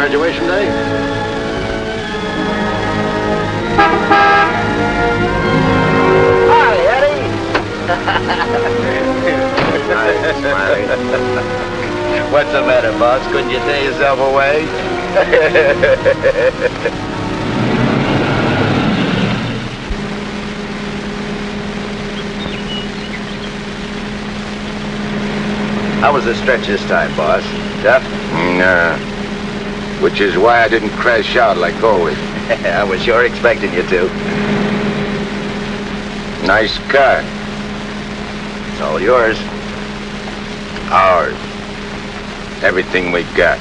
graduation day? Hi, Eddie. Hi, Smiley. What's the matter, boss? Couldn't you tear yourself away? How was the stretch this time, boss? Tough? Nah. Which is why I didn't crash out like always. I was sure expecting you to. Nice car. It's all yours. Ours. Everything we got.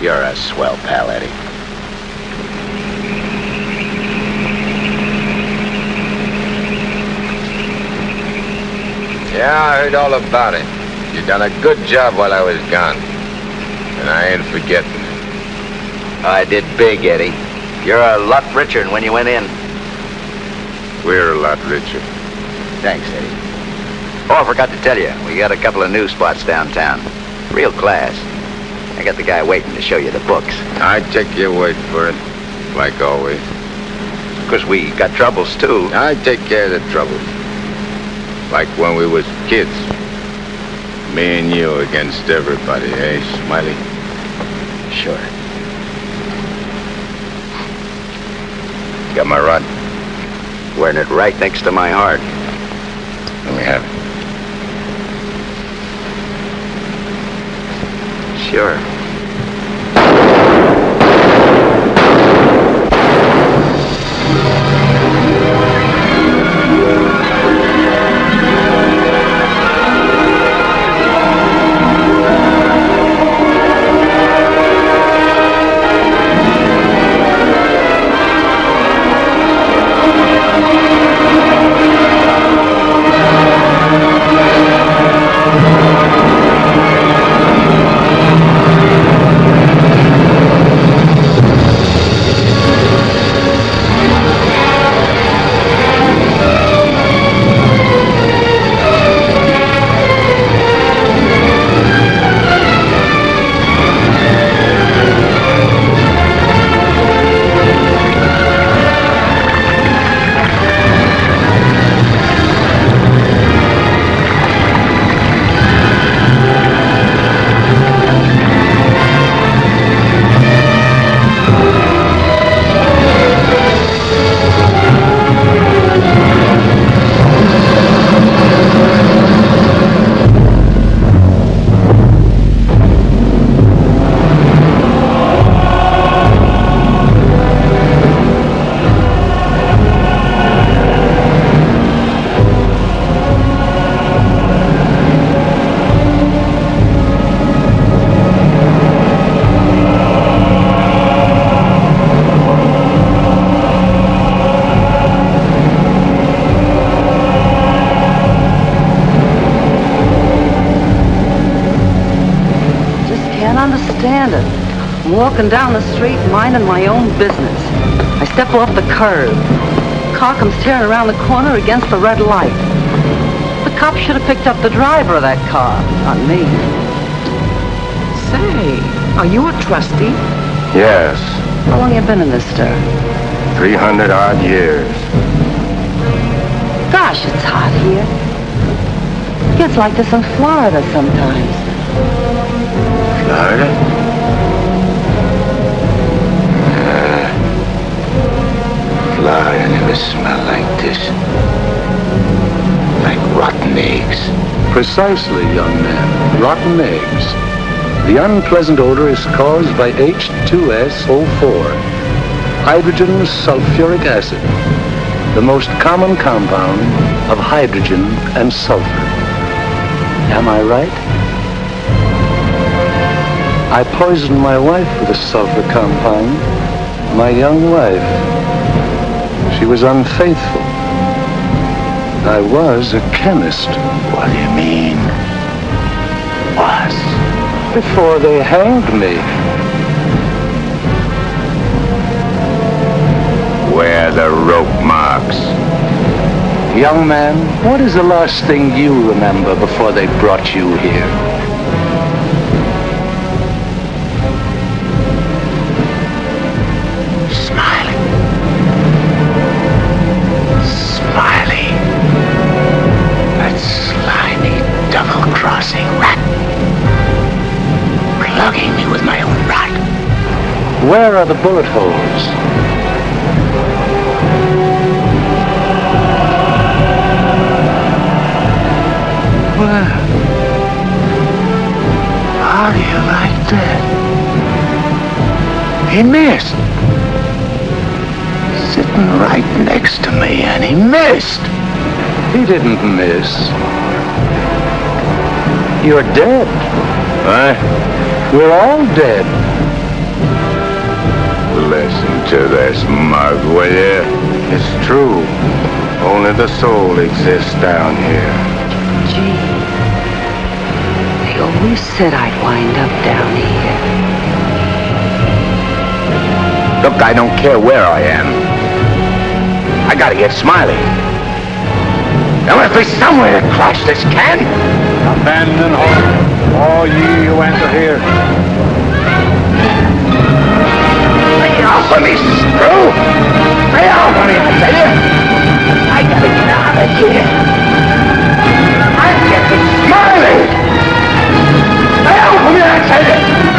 You're a swell pal, Eddie. Yeah, I heard all about it. You done a good job while I was gone. And I ain't forgetting it. I did big, Eddie. You're a lot richer than when you went in. We're a lot richer. Thanks, Eddie. Oh, I forgot to tell you, we got a couple of new spots downtown. Real class. I got the guy waiting to show you the books. I take your word for it, like always. Because we got troubles, too. I take care of the troubles. Like when we was kids. Me and you against everybody, eh, Smiley? Sure. Got my rod? Wearing it right next to my heart. Let me have it. Sure. Walking down the street minding my own business. I step off the curb. Car comes tearing around the corner against the red light. The cop should have picked up the driver of that car, not me. Say, are you a trustee? Yes, How long you been in this stir? 300 odd years. Gosh, it's hot here. Gets like this in Florida sometimes. Florida? Florida never smelled like this. Like rotten eggs. Precisely, young man. Rotten eggs. The unpleasant odor is caused by H2SO4, hydrogen sulfuric acid, the most common compound of hydrogen and sulfur. Am I right? I poisoned my wife with a sulfur compound, my young wife. Was unfaithful. I was a chemist. What do you mean? Was? Before they hanged me. Where are the rope marks? Young man, what is the last thing you remember before they brought you here? Where are the bullet holes? Where? How do you like that? He missed. Sitting right next to me, and he missed. He didn't miss. You're dead. What? We're all dead. Listen to this mug, will you? It's true. Only the soul exists down here. Gee. They always said I'd wind up down here. Look, I don't care where I am. I gotta get Smiley. There must be somewhere to crash this can. Abandon hope, all ye who enter here. Screw! Lay off of me, I tell you! I gotta get out of here! I'm getting Smiley! Lay off of me, I tell you!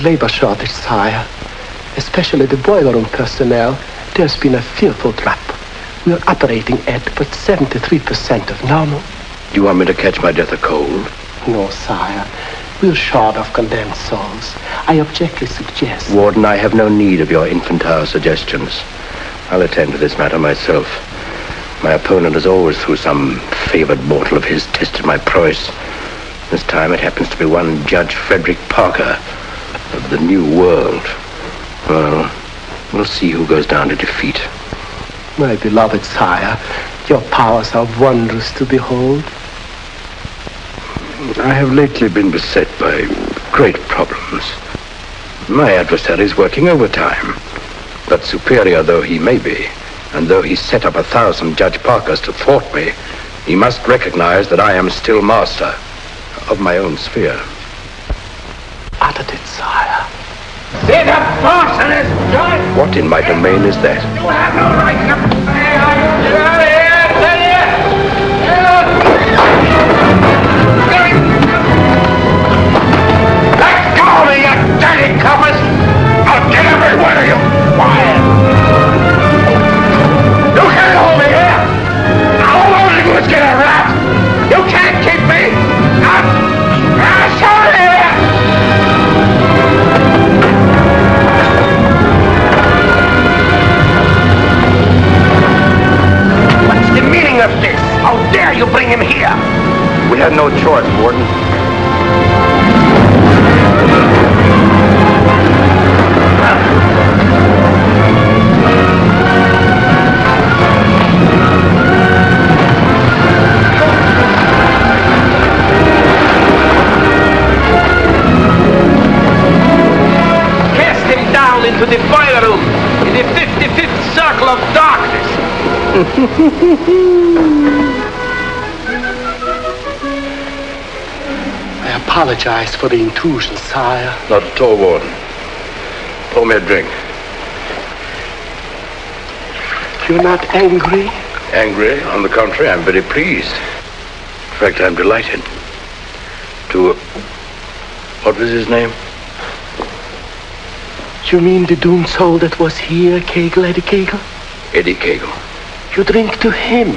The labor shortage, sire. Especially the boiler room personnel. There's been a fearful drop. We're operating at but 73% of normal. Do you want me to catch my death of cold? No, sire. We're short of condemned souls. I objectly suggest. Warden, I have no need of your infantile suggestions. I'll attend to this matter myself. My opponent has always, through some favored mortal of his, tested my prowess. This time it happens to be one Judge Frederick Parker the New World. Well, we'll see who goes down to defeat. My beloved sire, your powers are wondrous to behold. I have lately been beset by great problems. My adversary is working overtime. But superior though he may be, and though he set up a thousand Judge Parkers to thwart me, he must recognize that I am still master of my own sphere. Uttered it, sire. See the boss in his joint! What in my domain is that? I apologize for the intrusion, sire. Not at all, Warden. Pour me a drink. You're not angry? Angry? On the contrary, I'm very pleased. In fact, I'm delighted. To... What was his name? You mean the doomed soul that was here, Kagle, Eddie Kagle? Eddie Kagle. You drink to him,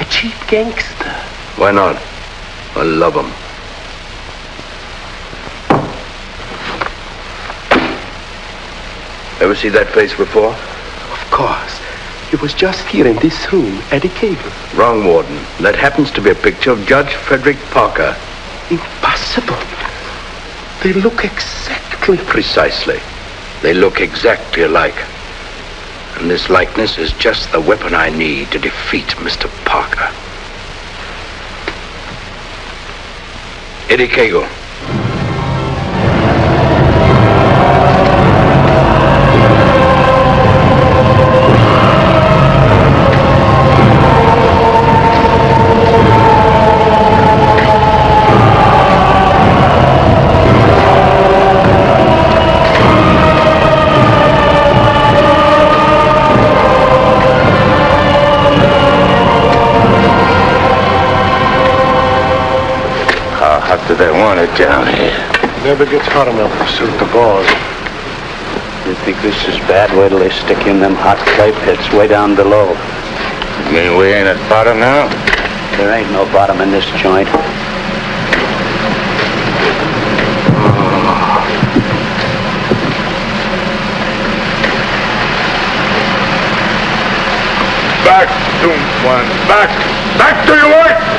a cheap gangster. Why not? I love him. Ever see that face before? Of course. He was just here in this room, Eddie Kagle. Wrong, Warden. That happens to be a picture of Judge Frederick Parker. Impossible. They look exactly. Precisely. They look exactly alike. And this likeness is just the weapon I need to defeat Mr. Parker. Eddie Kagle. How hot do they want it down here? Never gets hot enough to suit the boss. You think this is bad? Wait till they stick you in them hot clay pits way down below. You mean we ain't at bottom now? There ain't no bottom in this joint. Back, Doom One. Back! Back to your work!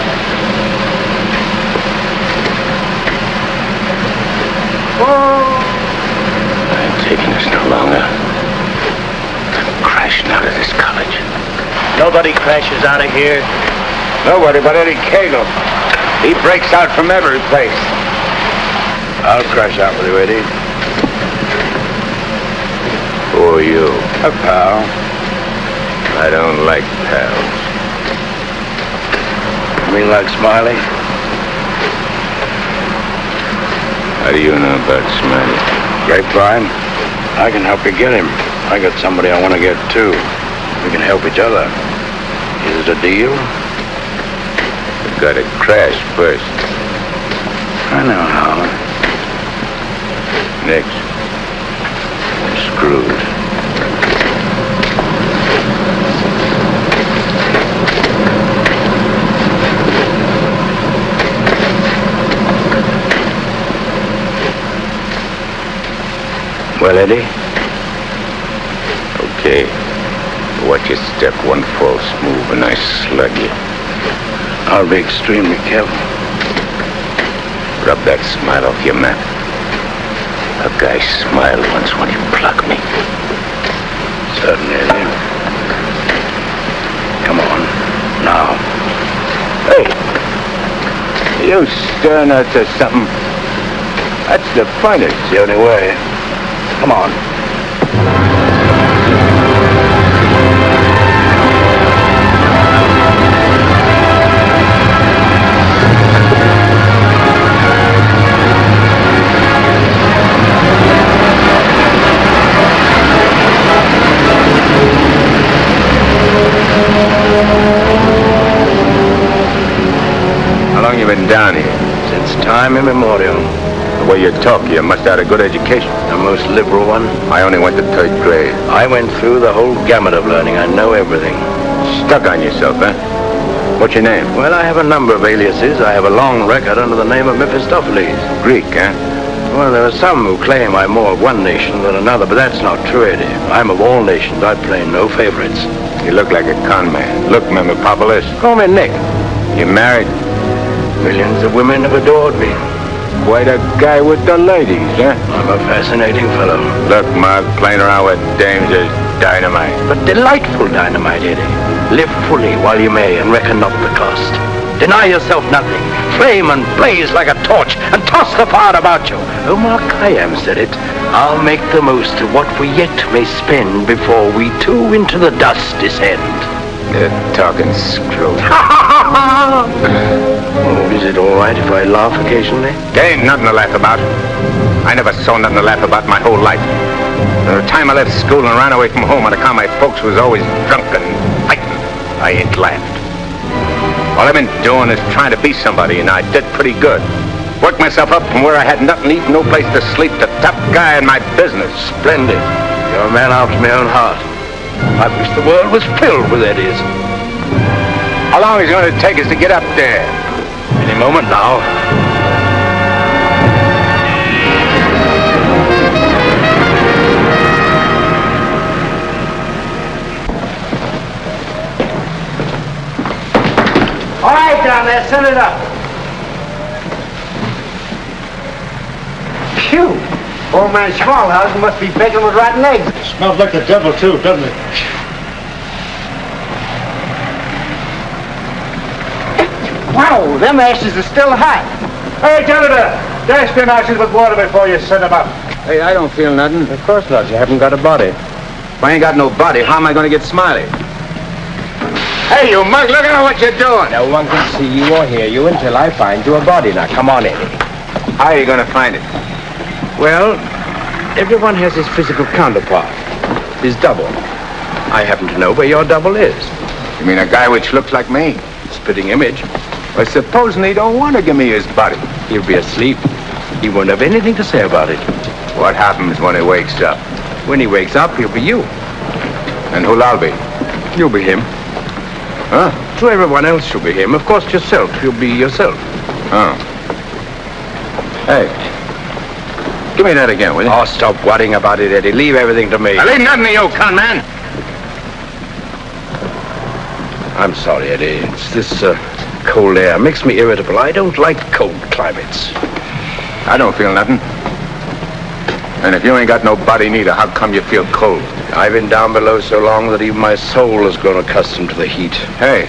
I ain't taking this no longer. Crashing out of this college. Nobody crashes out of here. Nobody but Eddie Kagle. He breaks out from every place. I'll crash out with you, Eddie. Who are you? A pal. I don't like pals. You mean like Smiley? How do you know about Smiley? Grapevine. I can help you get him. I got somebody I want to get too. We can help each other. Is it a deal? You gotta crash first. I know how. Next. We're screwed. Well, Eddie, Okay. Watch your step. One false move and I slug you. I'll be extremely careful. Rub that smile off your map. A guy smiled once when he plugged me. Certainly, Eddie. Come on. Now. Hey! You stirring us to something? That's the finest. It's the only way. Come on. How long you been down here? Since time immemorial. The way you talk, you must have had a good education. The most liberal one. I only went to third grade. I went through the whole gamut of learning. I know everything. Stuck on yourself, huh? What's your name? Well, I have a number of aliases. I have a long record under the name of Mephistopheles. Greek, eh? Well, there are some who claim I'm more of one nation than another, but that's not true, Eddie. I'm of all nations. I play no favorites. You look like a con man. Look, Memopopoulos. Call me Nick. You married? Millions of women have adored me. Quite a guy with the ladies, huh? I'm a fascinating fellow. Look, Mark, playing around with dames is dynamite. But delightful dynamite, Eddie. Live fully while you may and reckon not the cost. Deny yourself nothing. Flame and blaze like a torch and toss the fire about you. Oh, Omar Khayyam said it. I'll make the most of what we yet may spend before we too into the dust descend. You're talking screw. Oh, is it all right if I laugh occasionally? There ain't nothing to laugh about. I never saw nothing to laugh about my whole life. From the time I left school and ran away from home on account my folks was always drunk and fighting, I ain't laughed. All I've been doing is trying to be somebody, and I did pretty good. Worked myself up from where I had nothing to eat, no place to sleep, to top guy in my business. Splendid. You're a man after my own heart. I wish the world was filled with Eddies. How long is it going to take us to get up there? Any moment now. All right, down there, send it up. Phew! Old man Smallhouse must be begging with rotten eggs. It smells like the devil, too, doesn't it? Them ashes are still hot. Hey, janitor, dash them ashes with water before you set them up. Hey, I don't feel nothing. Of course not. You haven't got a body. If I ain't got no body, how am I going to get Smiley? Hey, you mug, look at what you're doing. No one can see you or hear you until I find you a body. Now, come on, Eddie. How are you going to find it? Well, everyone has his physical counterpart, his double. I happen to know where your double is. You mean a guy which looks like me? Spitting image. Well, supposing he don't want to give me his body. He'll be asleep. He won't have anything to say about it. What happens when he wakes up? When he wakes up, he'll be you. And who'll I be? You'll be him. Huh? To everyone else, you'll be him. Of course, yourself. You'll be yourself. Oh. Hey. Give me that again, will you? Oh, stop worrying about it, Eddie. Leave everything to me. I leave nothing to you, con man. I'm sorry, Eddie. It's this uh, cold air. Makes me irritable. I don't like cold climates. I don't feel nothing. And if you ain't got no body neither, how come you feel cold? I've been down below so long that even my soul has grown accustomed to the heat. Hey,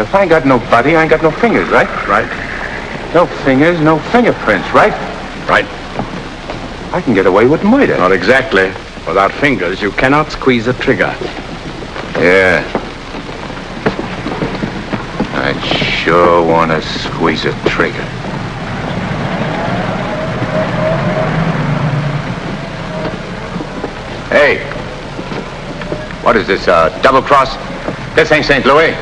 if I ain't got no body, I ain't got no fingers, right? Right? No fingers, no fingerprints, right? Right. I can get away with murder. Not exactly. Without fingers, you cannot squeeze a trigger. Yeah. I sure want to squeeze a trigger. Hey, what is this, uh, double cross? This ain't St. Louis.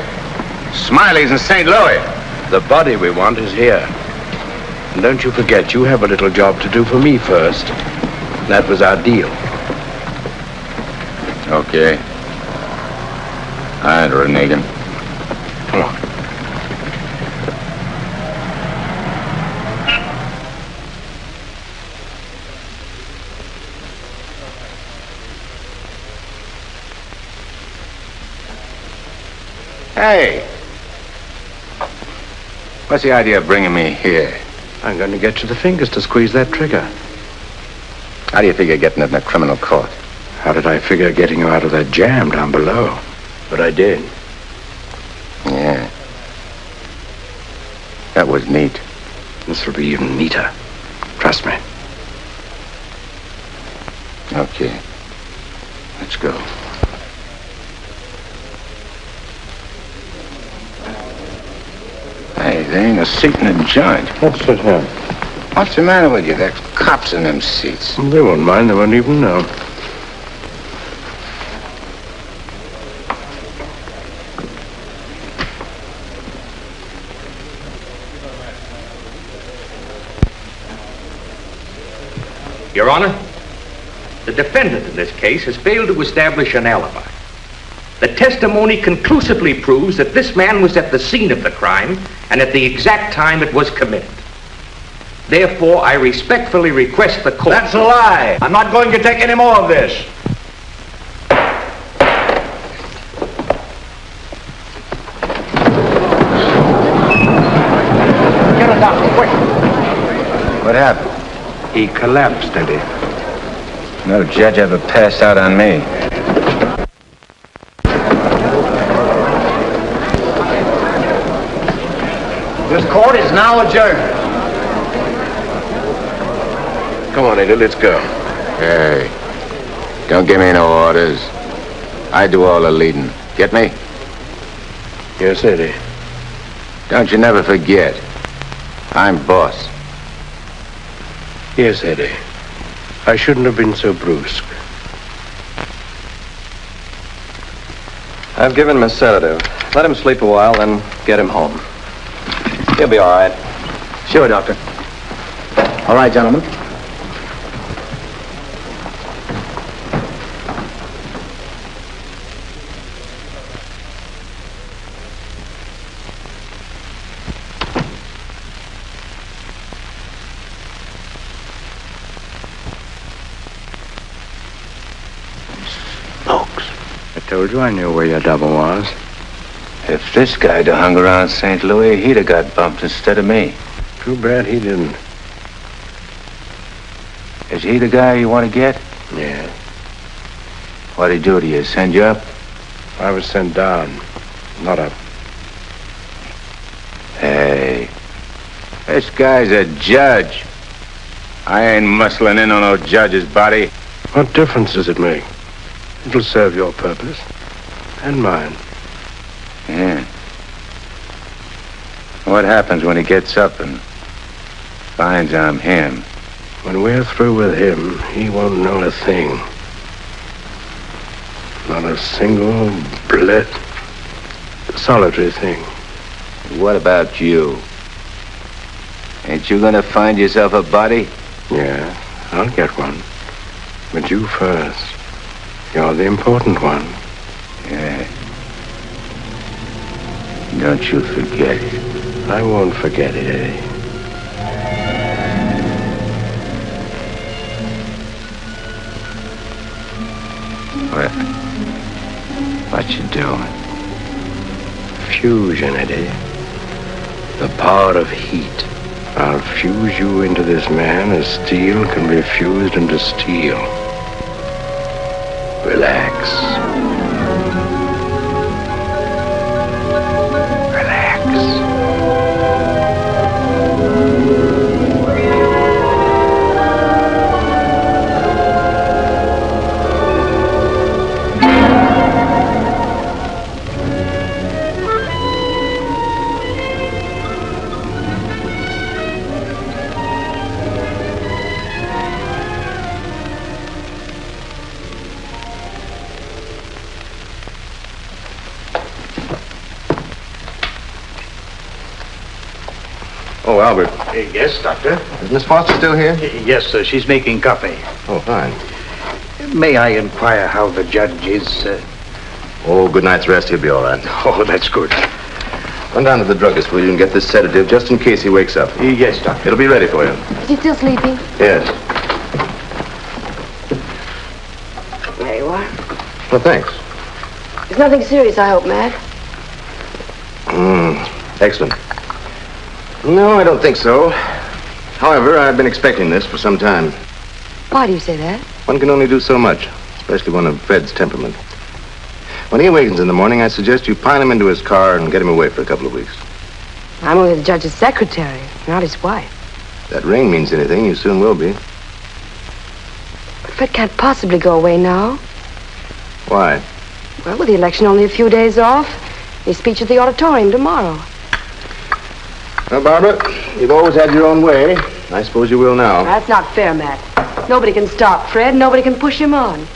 Smiley's in St. Louis. The body we want is here. And don't you forget, you have a little job to do for me first. That was our deal. Okay. All right, Renegan. Hey. What's the idea of bringing me here? I'm going to get you the fingers to squeeze that trigger. How do you figure getting it in a criminal court? How did I figure getting you out of that jam down below? But I did. Yeah. That was neat. This will be even neater. Trust me. Okay. Let's go. Hey, there ain't a seat in the joint. Let's sit here. What's the matter with you? There's cops in them seats. They won't mind. They won't even know. Your Honor, the defendant in this case has failed to establish an alibi. The testimony conclusively proves that this man was at the scene of the crime and at the exact time it was committed. Therefore, I respectfully request the court... That's a lie. I'm not going to take any more of this. Get a doctor, quick. What happened? He collapsed, Eddie. No judge ever passed out on me. This court is now adjourned. Come on, Eddie. Let's go. Hey, don't give me no orders. I do all the leading. Get me? Yes, Eddie. Don't you never forget. I'm boss. Yes, Eddie. I shouldn't have been so brusque. I've given him a sedative. Let him sleep a while, then get him home. He'll be all right. Sure, Doctor. All right, gentlemen. I told you I knew where your double was. If this guy'd have hung around St. Louis, he'd have got bumped instead of me. Too bad he didn't. Is he the guy you want to get? Yeah. What'd he do to you? Send you up? I was sent down, not up. Hey, this guy's a judge. I ain't muscling in on no judge's body. What difference does it make? It'll serve your purpose. And mine. Yeah. What happens when he gets up and finds I'm him? When we're through with him, he won't know a thing. Not a single blit, solitary thing. What about you? Ain't you gonna find yourself a body? Yeah, I'll get one. But you first. You're the important one. Yeah. Don't you forget it. I won't forget it, eh? Eddie. What? What you doing? Fusion, Eddie. The power of heat. I'll fuse you into this man as steel can be fused into steel. Relax. Yes, Doctor? Is Miss Foster still here? Yes, sir. She's making coffee. Oh, fine. May I inquire how the judge is? Uh... Oh, good night's rest. He'll be all right. Oh, that's good. Run down to the druggist, will you, and get this sedative just in case he wakes up. Yes, Doctor. It'll be ready for you. Is he still sleeping? Yes. There you are. Well, thanks. It's nothing serious, I hope, Matt. Mm, excellent. No, I don't think so. However, I've been expecting this for some time. Why do you say that? One can only do so much, especially one of Fred's temperament. When he awakens in the morning, I suggest you pile him into his car and get him away for a couple of weeks. I'm only the judge's secretary, not his wife. If that ring means anything, you soon will be. But Fred can't possibly go away now. Why? Well, with the election only a few days off, his speech at the auditorium tomorrow. Well, Barbara, you've always had your own way. I suppose you will now. That's not fair, Matt. Nobody can stop Fred. Nobody can push him on.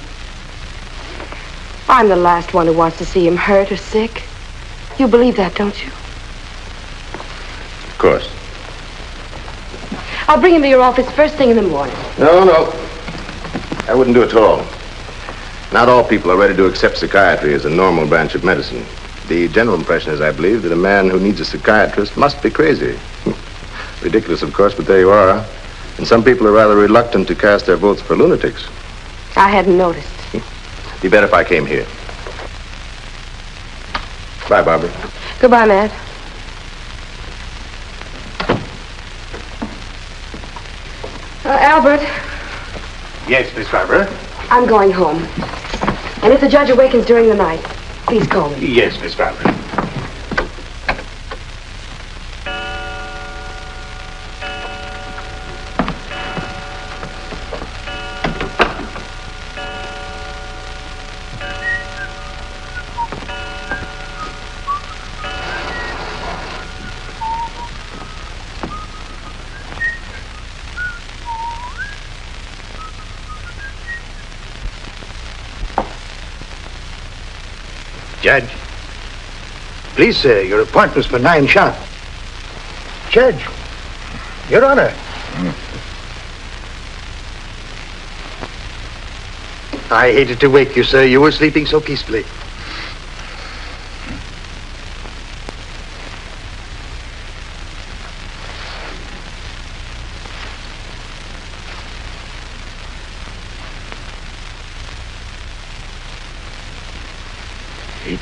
I'm the last one who wants to see him hurt or sick. You believe that, don't you? Of course. I'll bring him to your office first thing in the morning. No, no. I wouldn't do it at all. Not all people are ready to accept psychiatry as a normal branch of medicine. The general impression is, I believe, that a man who needs a psychiatrist must be crazy. Ridiculous, of course, but there you are. And some people are rather reluctant to cast their votes for lunatics. I hadn't noticed. Be better if I came here. Bye, Barbara. Goodbye, Matt. Uh, Albert, Yes, Miss Barbara? I'm going home. And if the judge awakens during the night, please call me. Yes, Miss Barbara. Judge. Please, sir, your appointment's for nine sharp. Judge. Your Honor. Hmm. I hated to wake you, sir. You were sleeping so peacefully.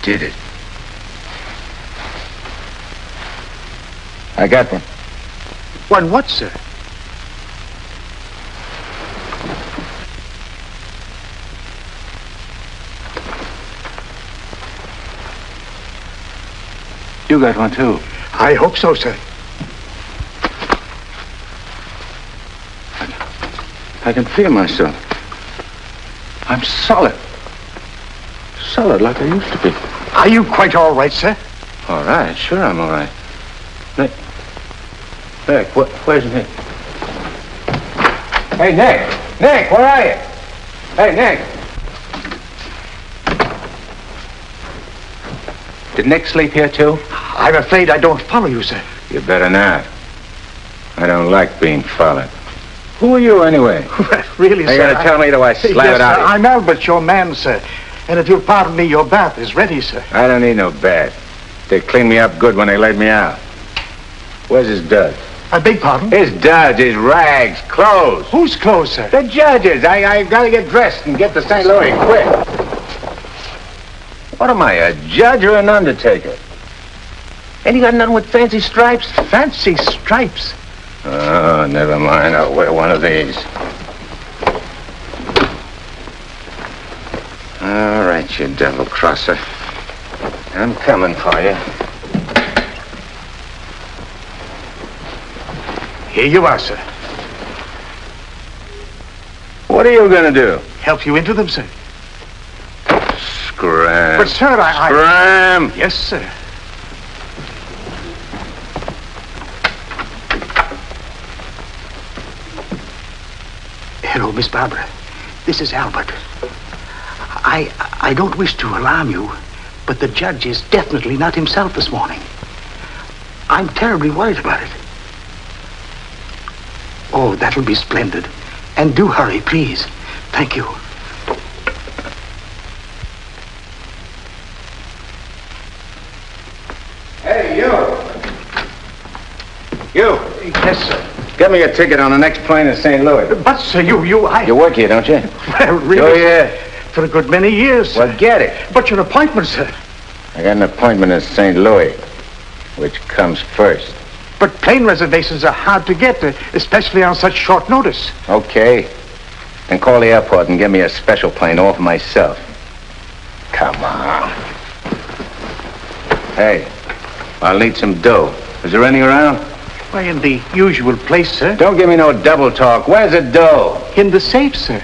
Did it. I got one. One what, sir? You got one too. I hope so, sir. I can feel myself. I'm solid. Solid like I used to be. Are you quite all right, sir? All right, sure I'm all right. Nick. Nick, wh- where's Nick? Hey, Nick! Nick, where are you? Hey, Nick! Did Nick sleep here too? I'm afraid I don't follow you, sir. You better not. I don't like being followed. Who are you anyway? really, You sir. gotta tell me, do I slap yes, it out sir? I'm Albert, your man, sir. And if you'll pardon me, your bath is ready, sir. I don't need no bath. They cleaned me up good when they laid me out. Where's his duds? I beg pardon? His duds, his rags, clothes. Whose clothes, sir? The judges. I, I gotta get dressed and get to St. Louis quick. What am I, a judge or an undertaker? Ain't you got nothing with fancy stripes? Fancy stripes? Oh, never mind. I'll wear one of these. All right, you devil crosser. I'm coming for you. Here you are, sir. What are you gonna do? Help you into them, sir. Scram. But, sir, I... I... Yes, sir. Hello, Miss Barbara. This is Albert. I I don't wish to alarm you, but the judge is definitely not himself this morning. I'm terribly worried about it. Oh, that'll be splendid. And do hurry, please. Thank you. Hey, you. You. Yes, sir. Get me a ticket on the next plane to St. Louis. But, sir, you, you, I... You work here, don't you? Well, really, Oh, yeah. For a good many years. Well, get it. But your appointment, sir. I got an appointment in St. Louis. Which comes first? But plane reservations are hard to get, uh, especially on such short notice. Okay. Then call the airport and get me a special plane all for myself. Come on. Hey, I'll need some dough. Is there any around? Why, in the usual place, sir. Don't give me no double talk. Where's the dough? In the safe, sir.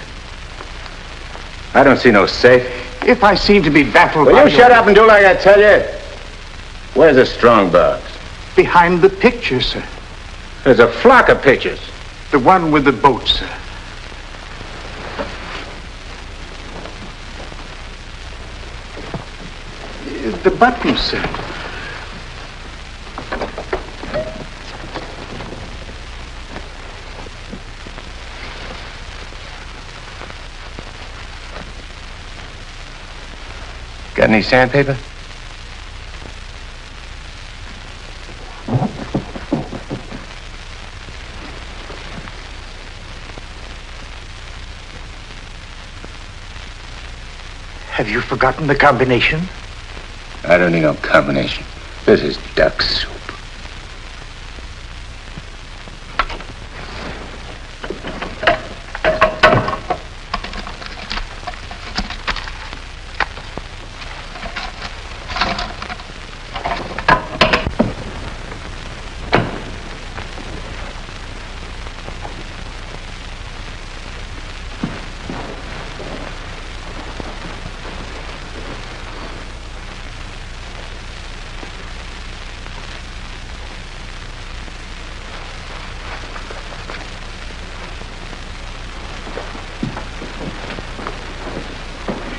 I don't see no safe. If I seem to be baffled Will you shut up and do like I tell you? Where's the strong box? Behind the picture, sir. There's a flock of pictures. The one with the boat, sir. The button, sir. Any sandpaper? Have you forgotten the combination? I don't need no combination. This is duck soup.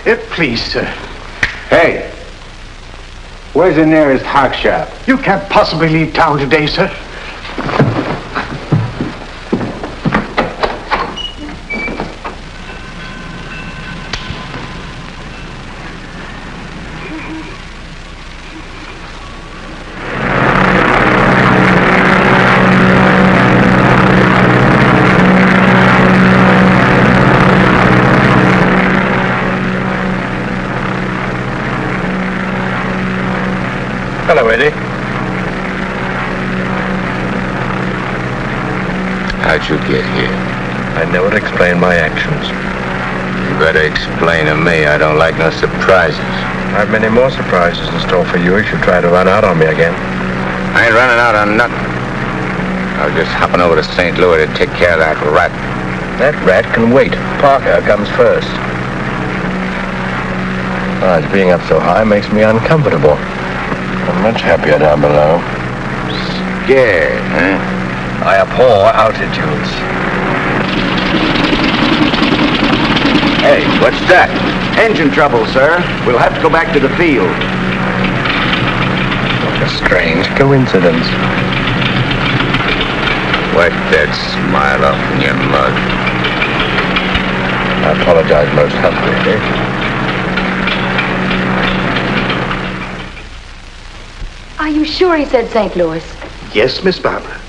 Uh, please, sir. Hey, where's the nearest hock shop? You can't possibly leave town today, sir. Hello, Eddie. How'd you get here? I never explain my actions. You better explain to me. I don't like no surprises. I've many more surprises in store for you if you try to run out on me again. I ain't running out on nothing. I was just hopping over to St. Louis to take care of that rat. That rat can wait. Parker comes first. Ah, Besides, being up so high makes me uncomfortable. I'm much happier down below. Scared, huh? I abhor altitudes. Hey, what's that? Engine trouble, sir. We'll have to go back to the field. What a strange coincidence. Wipe that smile off in your mug. I apologize most humbly. Eh? Are you sure he said St. Louis? Yes, Miss Barbara.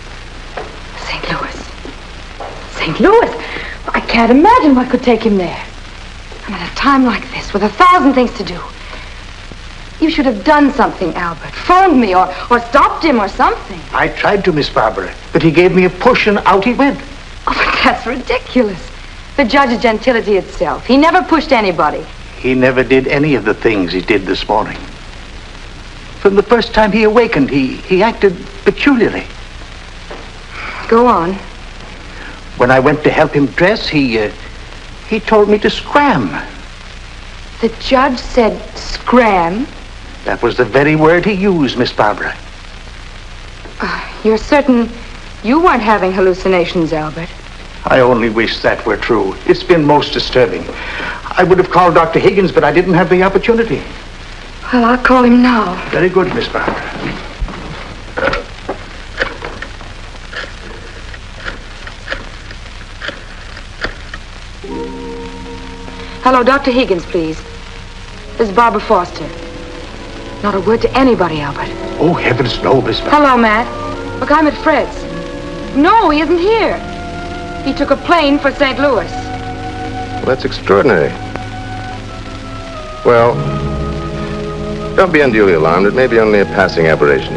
St. Louis. St. Louis? I can't imagine what could take him there. And at a time like this, with a thousand things to do. You should have done something, Albert. Phoned me or, or stopped him or something. I tried to, Miss Barbara, but he gave me a push and out he went. Oh, but that's ridiculous. The judge is gentility itself. He never pushed anybody. He never did any of the things he did this morning. From the first time he awakened, he, he acted peculiarly. Go on. When I went to help him dress, he, uh, he told me to scram. The judge said scram? That was the very word he used, Miss Barbara. Uh, you're certain you weren't having hallucinations, Albert? I only wish that were true. It's been most disturbing. I would have called Dr. Higgins, but I didn't have the opportunity. Well, I'll call him now. Very good, Miss Barbara. Hello, Dr. Higgins, please. This is Barbara Foster. Not a word to anybody, Albert. Oh, heavens, no, Miss. Hello, Matt. Look, I'm at Fred's. No, he isn't here. He took a plane for St. Louis. Well, that's extraordinary. Well, don't be unduly alarmed. It may be only a passing aberration.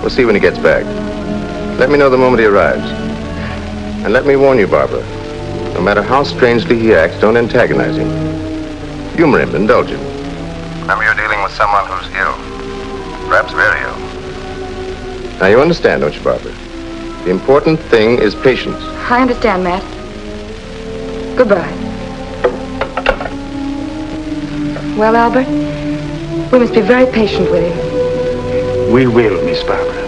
We'll see when he gets back. Let me know the moment he arrives. And let me warn you, Barbara. No matter how strangely he acts, don't antagonize him. Humor him, indulge him. Remember you're dealing with someone who's ill. Perhaps very ill. Now you understand, don't you, Barbara? The important thing is patience. I understand, Matt. Goodbye. Well, Albert, we must be very patient with him. We will, Miss Barbara.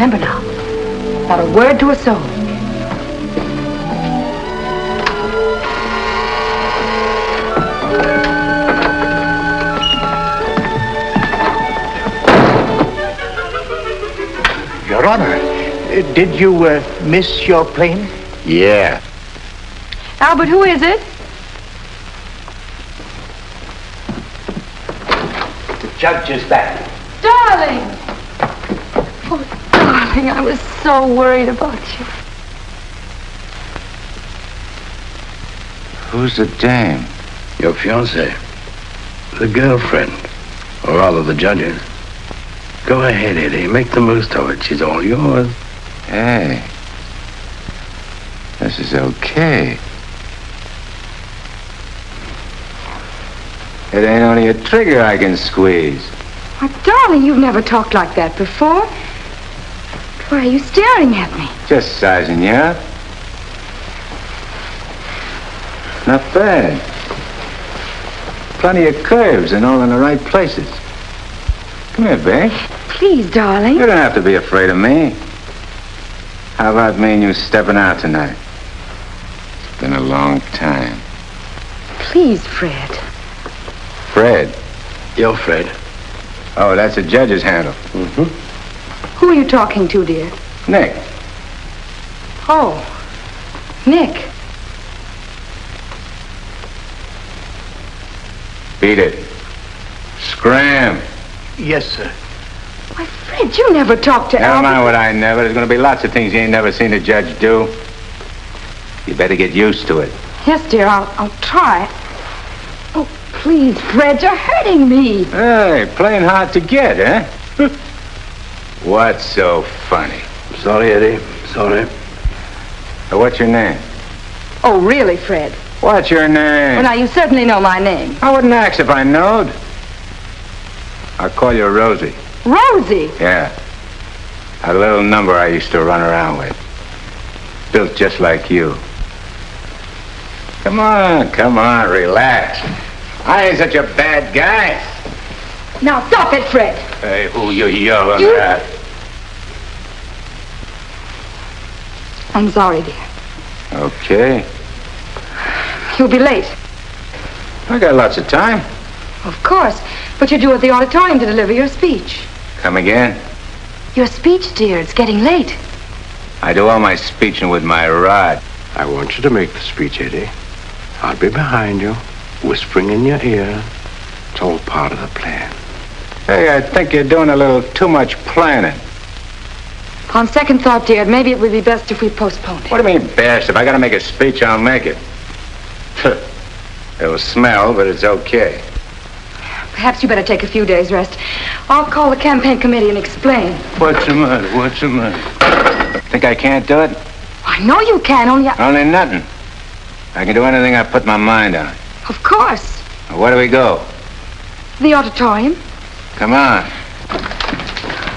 Remember now, not a word to a soul. Your Honor, did you uh, miss your plane? Yeah. Albert, who is it? The judge is back. Darling! Oh, darling, I was so worried about you. Who's the dame? Your fiancée. The girlfriend. Or rather, the judge's. Go ahead, Eddie. Make the most of it. She's all yours. Hey. This is okay. It ain't only a trigger I can squeeze. Why, darling, you've never talked like that before. Why are you staring at me? Just sizing you up. Not bad. Plenty of curves and all in the right places. Come here, babe. Please, darling. You don't have to be afraid of me. How about me and you stepping out tonight? It's been a long time. Please, Fred. Fred. Yo, Fred. Oh, that's a judge's handle. Mm-hmm. Who are you talking to, dear? Nick. Oh, Nick. Beat it. Scram. Yes, sir. Why, Fred, you never talked to Never Albert. mind what I never. There's going to be lots of things you ain't never seen a judge do. You better get used to it. Yes, dear, I'll, I'll try. Oh, Please, Fred, you're hurting me. Hey, playing hard to get, eh? What's so funny? Sorry, Eddie. Sorry. Uh, What's your name? Oh, really, Fred? What's your name? Well, now, you certainly know my name. I wouldn't ask if I knowed. I'll call you Rosie. Rosie. Yeah. A little number I used to run around with. Built just like you. Come on, come on, relax. I ain't such a bad guy. Now, stop it, Fred. Hey, who you yelling You- at? I'm sorry, dear. Okay. You'll be late. I got lots of time. Of course. But you're due at the auditorium to deliver your speech. Come again. Your speech, dear. It's getting late. I do all my speeching with my rod. I want you to make the speech, Eddie. I'll be behind you, whispering in your ear. It's all part of the plan. Hey, I think you're doing a little too much planning. On second thought, dear, maybe it would be best if we postponed it. What do you mean best? If I gotta make a speech, I'll make it. It'll smell, but it's okay. Perhaps you better take a few days' rest. I'll call the campaign committee and explain. What's the matter? What's the matter? Think I can't do it? I know you can, only I... Only nothing. I can do anything I put my mind on. Of course. Where do we go? The auditorium. Come on.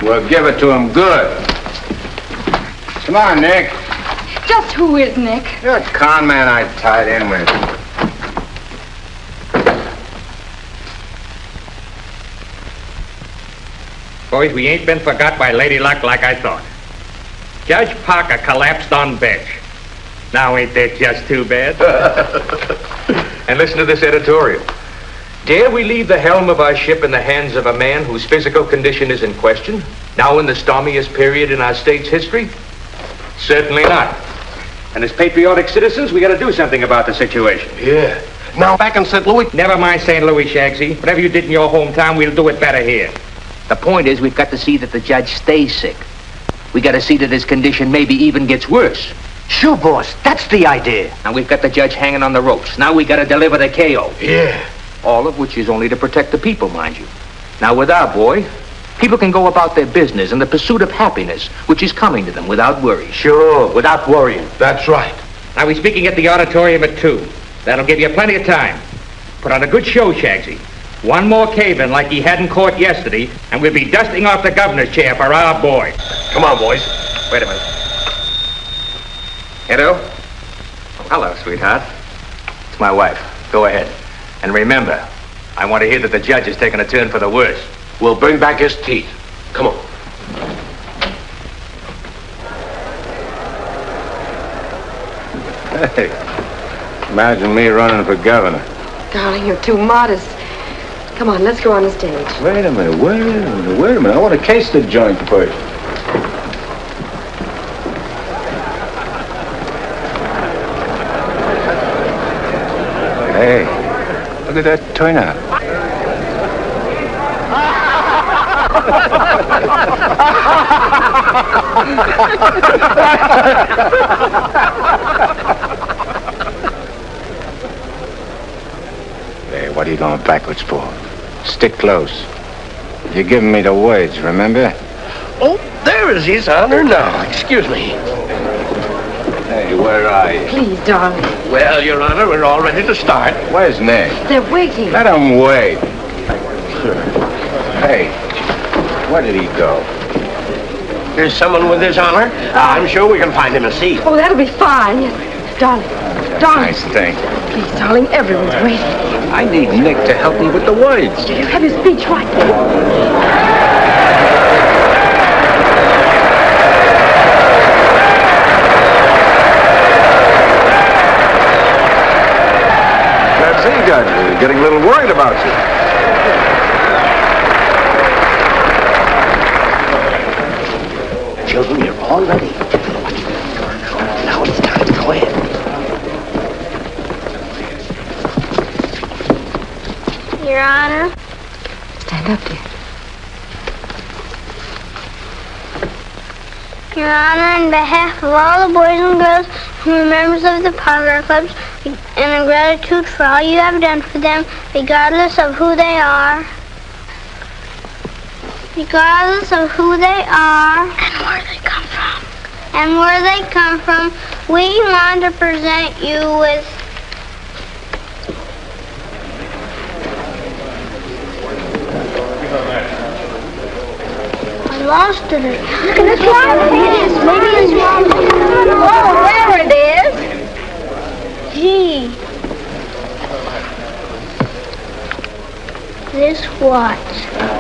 We'll give it to him good. Come on, Nick. Just who is Nick? You're a con man I tied in with. Boys, we ain't been forgot by Lady Luck like I thought. Judge Parker collapsed on bench. Now ain't that just too bad? and listen to this editorial. Dare we leave the helm of our ship in the hands of a man whose physical condition is in question, now in the stormiest period in our state's history? Certainly not. And as patriotic citizens, we gotta do something about the situation. Yeah. Now back in St. Louis. Never mind St. Louis, Shagsy. Whatever you did in your hometown, we'll do it better here. The point is, we've got to see that the judge stays sick. We got to see that his condition maybe even gets worse. Sure, boss. That's the idea. And we've got the judge hanging on the ropes. Now we got to deliver the KO. Yeah. All of which is only to protect the people, mind you. Now, with our boy, people can go about their business in the pursuit of happiness, which is coming to them without worry. Sure, without worrying. That's right. Now, we're speaking at the auditorium at 2. That'll give you plenty of time. Put on a good show, Shagsy. One more cave-in like he had in court yesterday, and we'll be dusting off the governor's chair for our boy. Come on, boys. Wait a minute. Edo? Hello, sweetheart. It's my wife. Go ahead. And remember, I want to hear that the judge is taking a turn for the worse. We'll bring back his teeth. Come on. Hey, imagine me running for governor. Darling, you're too modest. Come on, let's go on the stage. Wait a minute, wait a minute, wait a minute. I want to case the joint first. Hey, look at that turnout. Hey, what are you going backwards for? Stick close. You're giving me the words, remember? Oh, there is his honor now. Excuse me. Hey, where are you? Please, darling. Well, Your Honor, we're all ready to start. Where's Nick? They're waiting. Let him wait. Hey, where did he go? There's someone with his honor. I'm sure we can find him a seat. Oh, that'll be fine. Yes. Darling, darling. Nice thing. Please, darling, everyone's waiting. I need Nick to help me with the words. Do you have your speech right there? That's he, Judge. Getting a little worried about you. Children, you're all ready. Now it's time. to Go ahead. Your Honor. Stand up, dear. Your Honor, on behalf of all the boys and girls who are members of the Parker Clubs, and in gratitude for all you have done for them, regardless of who they are. Regardless of who they are. And where they come from. And where they come from, we want to present you with I lost it. Look at this one. Maybe it's, wrong. Oh, there it is. Gee. This watch.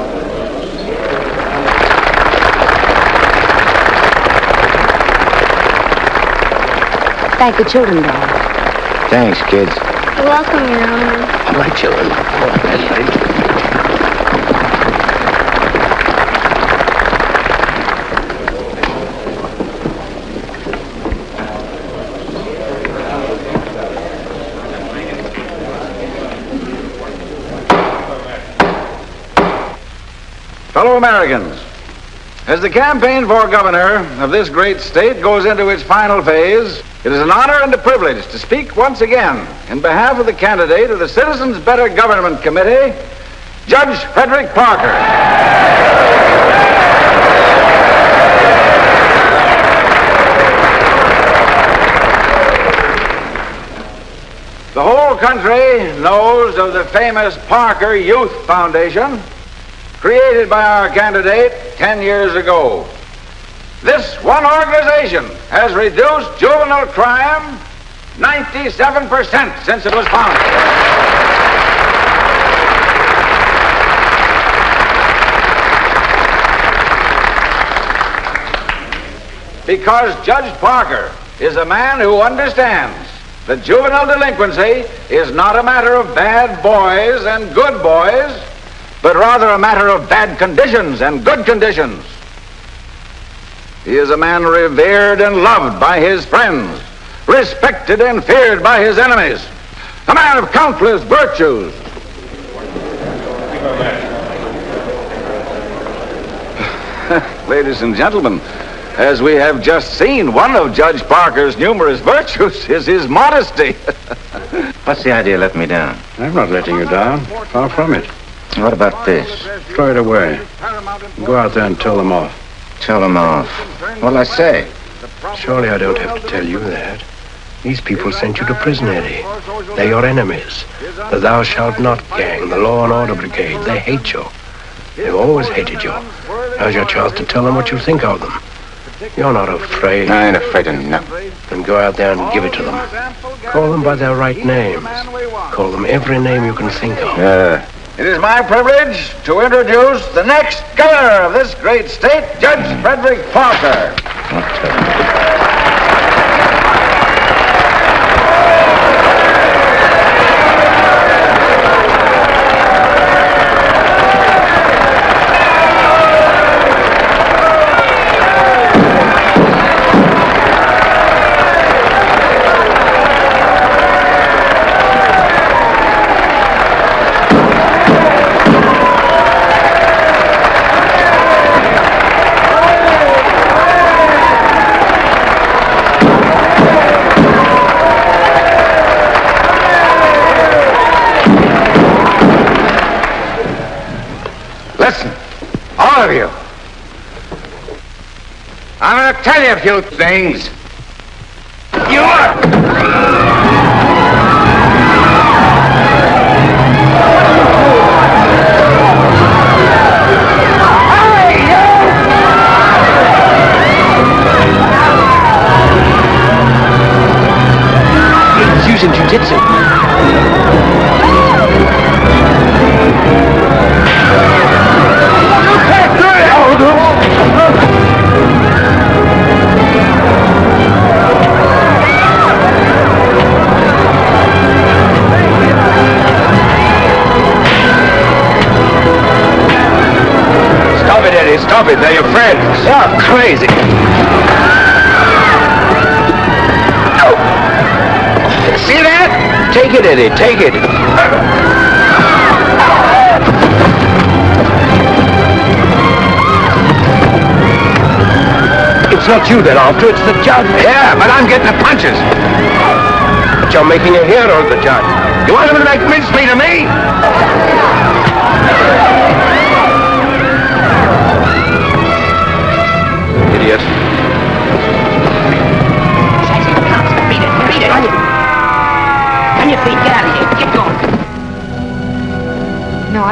Thank the children, Dad. Thanks, kids. You're welcome, Your Honor. All right, children. All right, that's right. Fellow Americans, as the campaign for governor of this great state goes into its final phase, it is an honor and a privilege to speak once again in behalf of the candidate of the Citizens Better Government Committee, Judge Frederick Parker. The whole country knows of the famous Parker Youth Foundation, created by our candidate 10 years ago. This one organization has reduced juvenile crime 97% since it was founded. Because Judge Parker is a man who understands that juvenile delinquency is not a matter of bad boys and good boys, but rather a matter of bad conditions and good conditions. He is a man revered and loved by his friends, respected and feared by his enemies, a man of countless virtues. Ladies and gentlemen, as we have just seen, one of Judge Parker's numerous virtues is his modesty. What's the idea of letting me down? I'm not letting you down. Far from it. What about this? Throw it away. Go out there and tell them off. Tell them off. What'll I say? Surely I don't have to tell you that. These people sent you to prison, Eddie. They're your enemies. The Thou Shalt Not gang, the Law and Order Brigade. They hate you. They've always hated you. Now's your chance to tell them what you think of them. You're not afraid. I ain't afraid of nothing. Then go out there and give it to them. Call them by their right names. Call them every name you can think of. Uh, it is my privilege to introduce the next governor of this great state, Judge Frederick Parker. Tell you a few things. Stop it. They're your friends. You're crazy. See that? Take it, Eddie. Take it. It's not you they're after, it's the judge. Yeah, but I'm getting the punches. But you're making a hero of the judge. You want him to make mincemeat of me?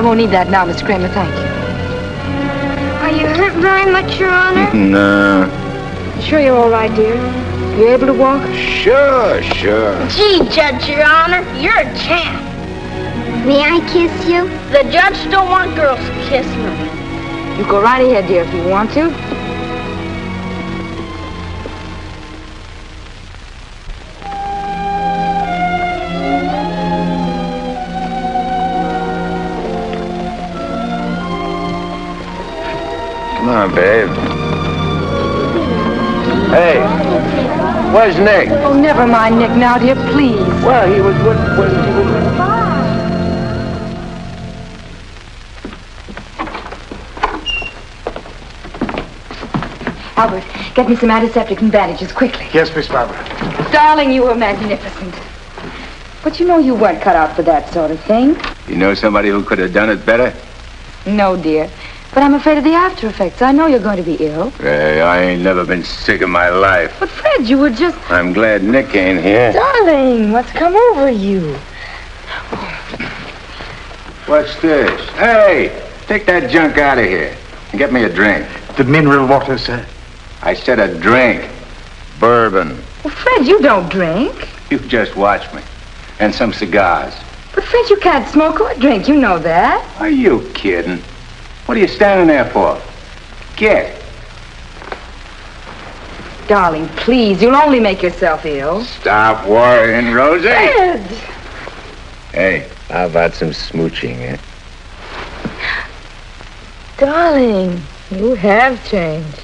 I won't need that now, Mr. Kramer, thank you. Are you hurt very much, Your Honor? No. Sure you're all right, dear? You able to walk? Sure, sure. Gee, Judge, Your Honor, you're a champ. May I kiss you? The judge don't want girls kissing him. You go right ahead, dear, if you want to. On, babe. Hey, where's Nick? Oh, never mind Nick now, dear, please. Well, he was with... when he was... Albert, get me some antiseptic and bandages, quickly. Yes, Miss Barbara. Darling, you were magnificent. But you know you weren't cut out for that sort of thing. You know somebody who could have done it better? No, dear. But I'm afraid of the after effects. I know you're going to be ill. Hey, I ain't never been sick in my life. But Fred, you were just... I'm glad Nick ain't here. Darling, what's come over you? What's this? Hey, take that junk out of here and get me a drink. The mineral water, sir. I said a drink. Bourbon. Well, Fred, you don't drink. You just watch me. And some cigars. But Fred, you can't smoke or drink. You know that. Are you kidding? What are you standing there for? Get. Darling, please, you'll only make yourself ill. Stop worrying, Rosie. Fred! Hey, how about some smooching, eh? Darling, you have changed.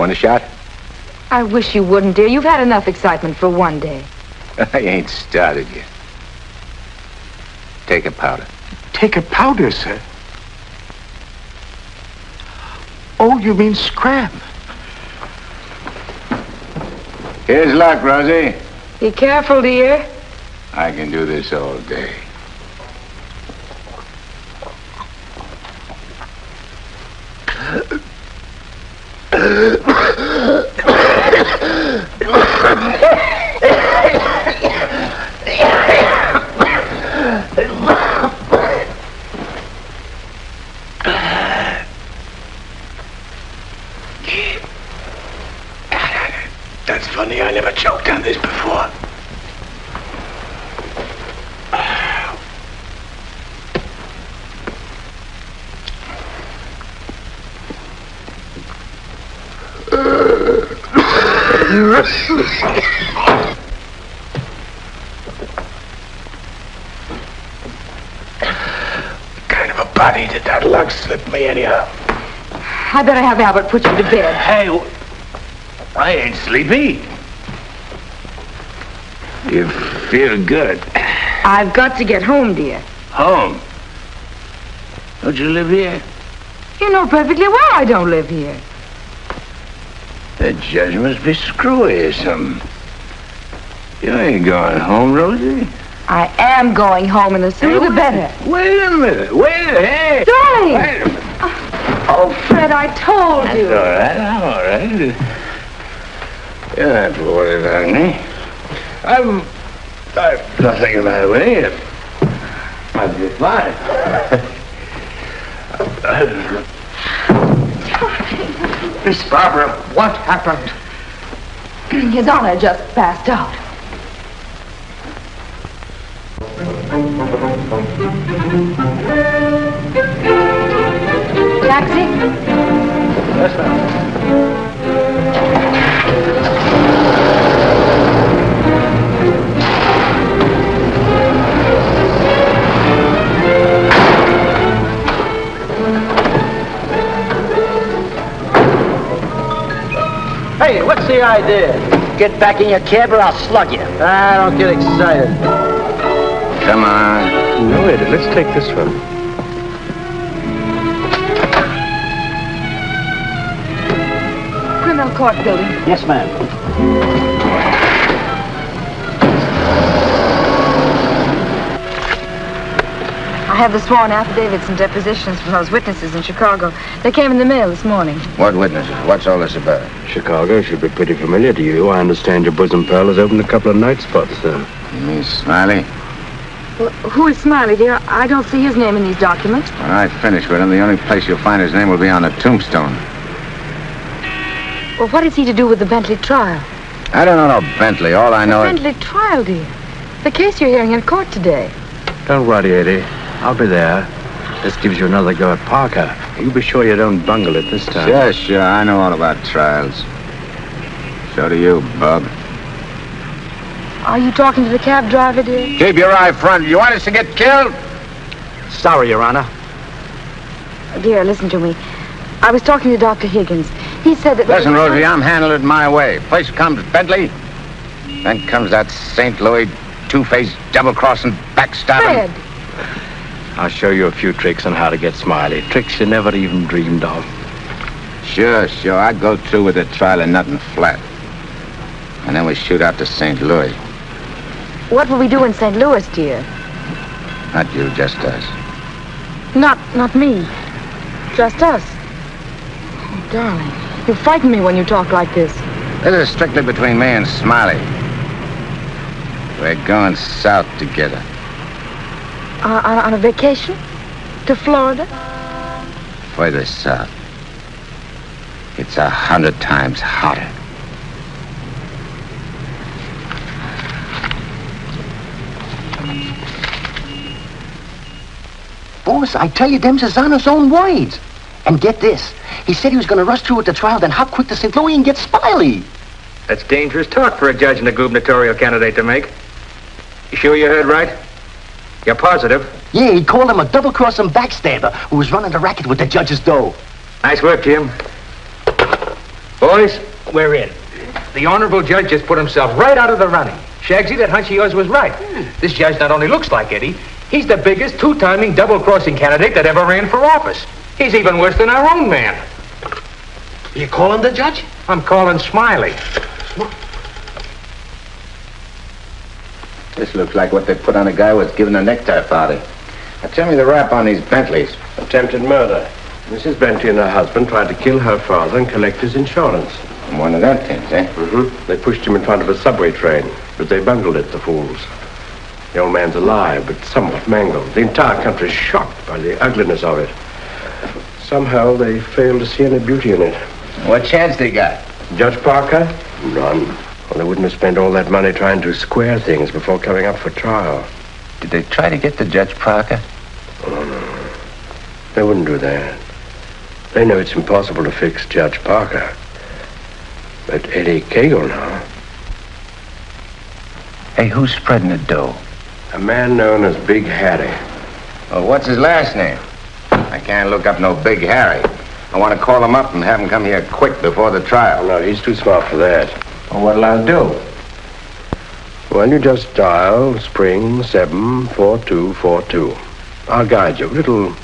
Want a shot? I wish you wouldn't, dear. You've had enough excitement for one day. I ain't started yet. Take a powder. Take a powder, sir. Oh, you mean scram? Here's luck, Rosie. Be careful, dear. I can do this all day. That's funny, I never choked on this before. Kind of a body did that lug slip me anyhow? I better have Albert put you to bed. Hey, I ain't sleepy. You feel good. I've got to get home, dear. Home? Don't you live here? You know perfectly well I don't live here. The judge must be screwy or something. You ain't going home, Rosie. I am going home, and the sooner the better. Wait a minute. Wait a hey. Darling! Wait a minute. Oh, oh, Fred, I told That's you. all right. I'm all right. You're not worried about me. I'm... I've nothing with me. I'll be fine. Miss Barbara, what happened? His Honor just passed out. Taxi? Yes, ma'am. The idea? Get back in your cab or I'll slug you. Ah, don't get excited. Come on. No, Eddie, let's take this one. Criminal court building. Yes, ma'am. Have the sworn affidavits and depositions from those witnesses in Chicago. They came in the mail this morning. What witnesses? What's all this about? Chicago should be pretty familiar to you. I understand your bosom pal has opened a couple of night spots there. You mean Smiley? Well, who is Smiley, dear? I don't see his name in these documents. When I finish with him, the only place you'll find his name will be on a tombstone. Well, what is he to do with the Bentley trial? I don't know no Bentley. All I know is... Bentley trial, dear. The case you're hearing in court today. Don't worry, Eddie. I'll be there. This gives you another go at Parker. You be sure you don't bungle it this time. Sure, sure. I know all about trials. So do you, Bub. Are you talking to the cab driver, dear? Keep your eye front. You want us to get killed? Sorry, Your Honor. Dear, listen to me. I was talking to Dr. Higgins. He said that... Listen, Rosie, I'm handling it my way. First comes Bentley, then comes that St. Louis two-faced, double-crossing, backstabbing. Fred! I'll show you a few tricks on how to get Smiley. Tricks you never even dreamed of. Sure, sure. I go through with the trial and nothing flat. And then we shoot out to St. Louis. What will we do in St. Louis, dear? Not you, just us. Not, not me. Just us. Oh, darling, you frighten me when you talk like this. This is strictly between me and Smiley. We're going south together. Uh, on, on a vacation? To Florida? Further south. It's a hundred times hotter. Boss, I tell you, them's his own words. And get this. He said he was going to rush through with the trial, then hop quick to St. Louis and get Smiley. That's dangerous talk for a judge and a gubernatorial candidate to make. You sure you heard right? You're positive? Yeah, he called him a double-crossing backstabber who was running the racket with the judge's dough. Nice work, Jim. Boys, we're in. The honorable judge just put himself right out of the running. Shagsy, that hunch of yours was right. This judge not only looks like Eddie, he's the biggest two-timing double-crossing candidate that ever ran for office. He's even worse than our own man. You calling the judge? I'm calling Smiley. This looks like what they put on a guy who was giving a necktie party. Now tell me the rap on these Bentleys. Attempted murder. Mrs. Bentley and her husband tried to kill her father and collect his insurance. One of them things, eh? Mm-hmm. They pushed him in front of a subway train, but they bungled it, the fools. The old man's alive, but somewhat mangled. The entire country's shocked by the ugliness of it. Somehow they failed to see any beauty in it. What chance they got? Judge Parker? None. Well, they wouldn't have spent all that money trying to square things before coming up for trial. Did they try to get the Judge Parker? Oh, no. They wouldn't do that. They know it's impossible to fix Judge Parker. But Eddie Kagle now. Hey, who's spreading the dough? A man known as Big Harry. Well, what's his last name? I can't look up no Big Harry. I want to call him up and have him come here quick before the trial. No, he's too smart for that. Well, what'll I do? Well, you just dial spring 74242. I'll guide you. Little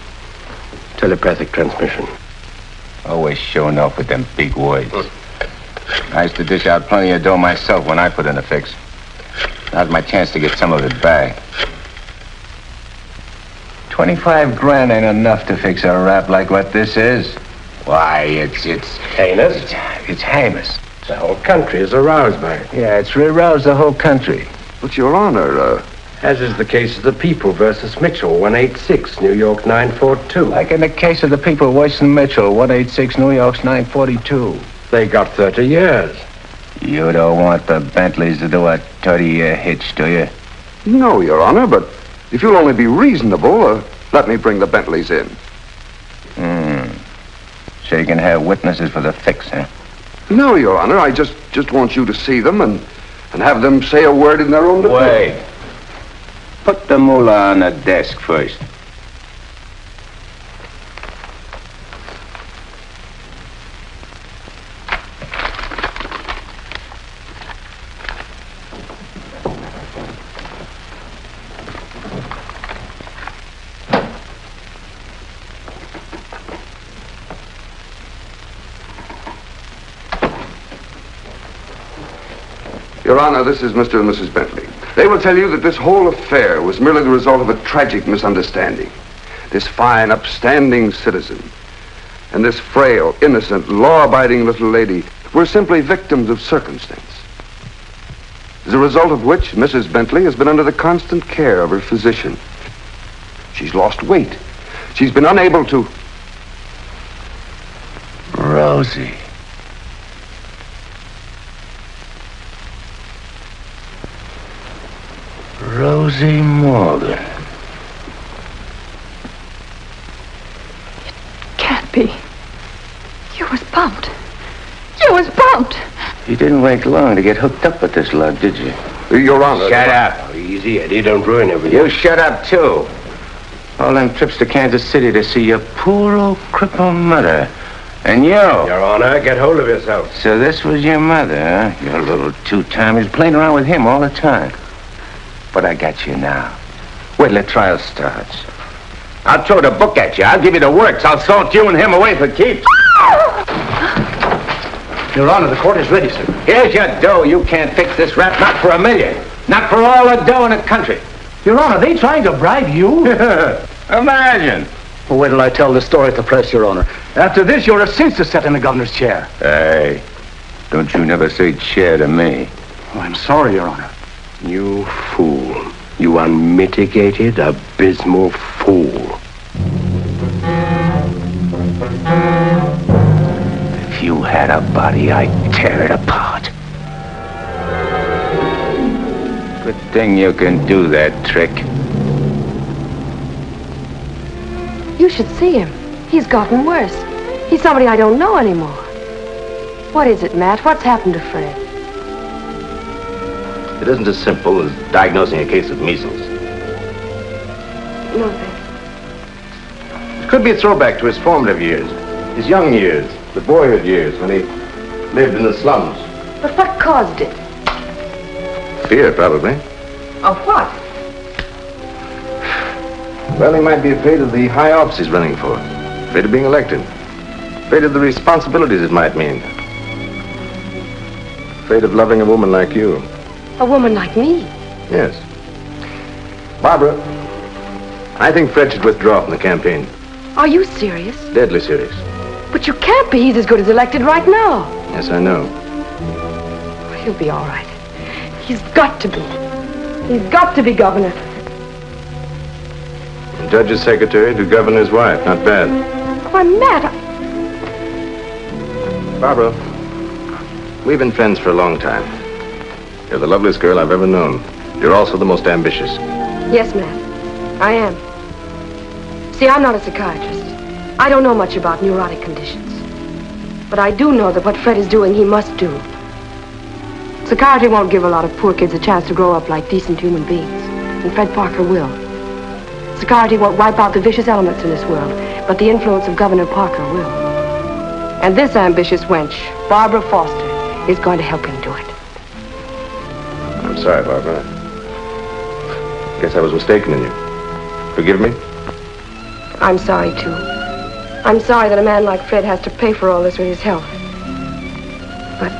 telepathic transmission. Always showing off with them big words. Hmm. I used to dish out plenty of dough myself when I put in a fix. Now's my chance to get some of it back. Twenty-five grand ain't enough to fix a rap like what this is. Why, it's, it's... Heinous? It's, it's heinous. The whole country is aroused by it. Yeah, it's aroused the whole country. But, Your Honor, uh... As is the case of the People versus Mitchell, 186, New York 942. Like in the case of the people, Weston Mitchell, 186 New York's 942. They got 30 years. You don't want the Bentleys to do a 30-year hitch, do you? No, Your Honor, but if you'll only be reasonable, uh, let me bring the Bentleys in. Hmm. So you can have witnesses for the fix, huh? No, Your Honor, I just just want you to see them and and have them say a word in their own defense. Put the moolah on the desk first. Your Honor, this is Mr. and Mrs. Bentley. They will tell you that this whole affair was merely the result of a tragic misunderstanding. This fine, upstanding citizen and this frail, innocent, law-abiding little lady were simply victims of circumstance. As a result of which, Mrs. Bentley has been under the constant care of her physician. She's lost weight. She's been unable to... Rosie. Rosie Morgan. It can't be. You was bumped. You was bumped. You didn't wait long to get hooked up with this lug, did you? Your Honor. Shut up. Easy, Eddie. Don't ruin everything. You shut up, too. All them trips to Kansas City to see your poor old crippled mother. And you. Your Honor, get hold of yourself. So this was your mother, huh? Your little two-timers playing around with him all the time. But I got you now. Wait till the trial starts. I'll throw the book at you. I'll give you the works. I'll salt you and him away for keeps. Your Honor, the court is ready, sir. Here's your dough. You can't fix this rap, not for a million. Not for all the dough in the country. Your Honor, they trying to bribe you? Imagine. Well, wait till I tell the story at the press, Your Honor. After this, you're a cinch to sit in the governor's chair. Hey, don't you never say chair to me. Oh, I'm sorry, Your Honor. You fool. You unmitigated, abysmal fool. If you had a body, I'd tear it apart. Good thing you can do that trick. You should see him. He's gotten worse. He's somebody I don't know anymore. What is it, Matt? What's happened to Fred? It isn't as simple as diagnosing a case of measles. No, thanks. It could be a throwback to his formative years, his young years, the boyhood years when he lived in the slums. But what caused it? Fear, probably. Of what? Well, he might be afraid of the high office he's running for, afraid of being elected, afraid of the responsibilities it might mean, afraid of loving a woman like you. A woman like me. Yes. Barbara, I think Fred should withdraw from the campaign. Are you serious? Deadly serious. But you can't be. He's as good as elected right now. Yes, I know. He'll be all right. He's got to be. He's got to be governor. And judge's secretary to governor's wife. Not bad. Oh, Why, Matt, I... Barbara, we've been friends for a long time. You're the loveliest girl I've ever known. You're also the most ambitious. Yes, ma'am. I am. See, I'm not a psychiatrist. I don't know much about neurotic conditions. But I do know that what Fred is doing, he must do. Psychiatry won't give a lot of poor kids a chance to grow up like decent human beings. And Fred Parker will. Psychiatry won't wipe out the vicious elements in this world, but the influence of Governor Parker will. And this ambitious wench, Barbara Foster, is going to help him do it. I'm sorry, Barbara. I guess I was mistaken in you. Forgive me? I'm sorry, too. I'm sorry that a man like Fred has to pay for all this with his health. But...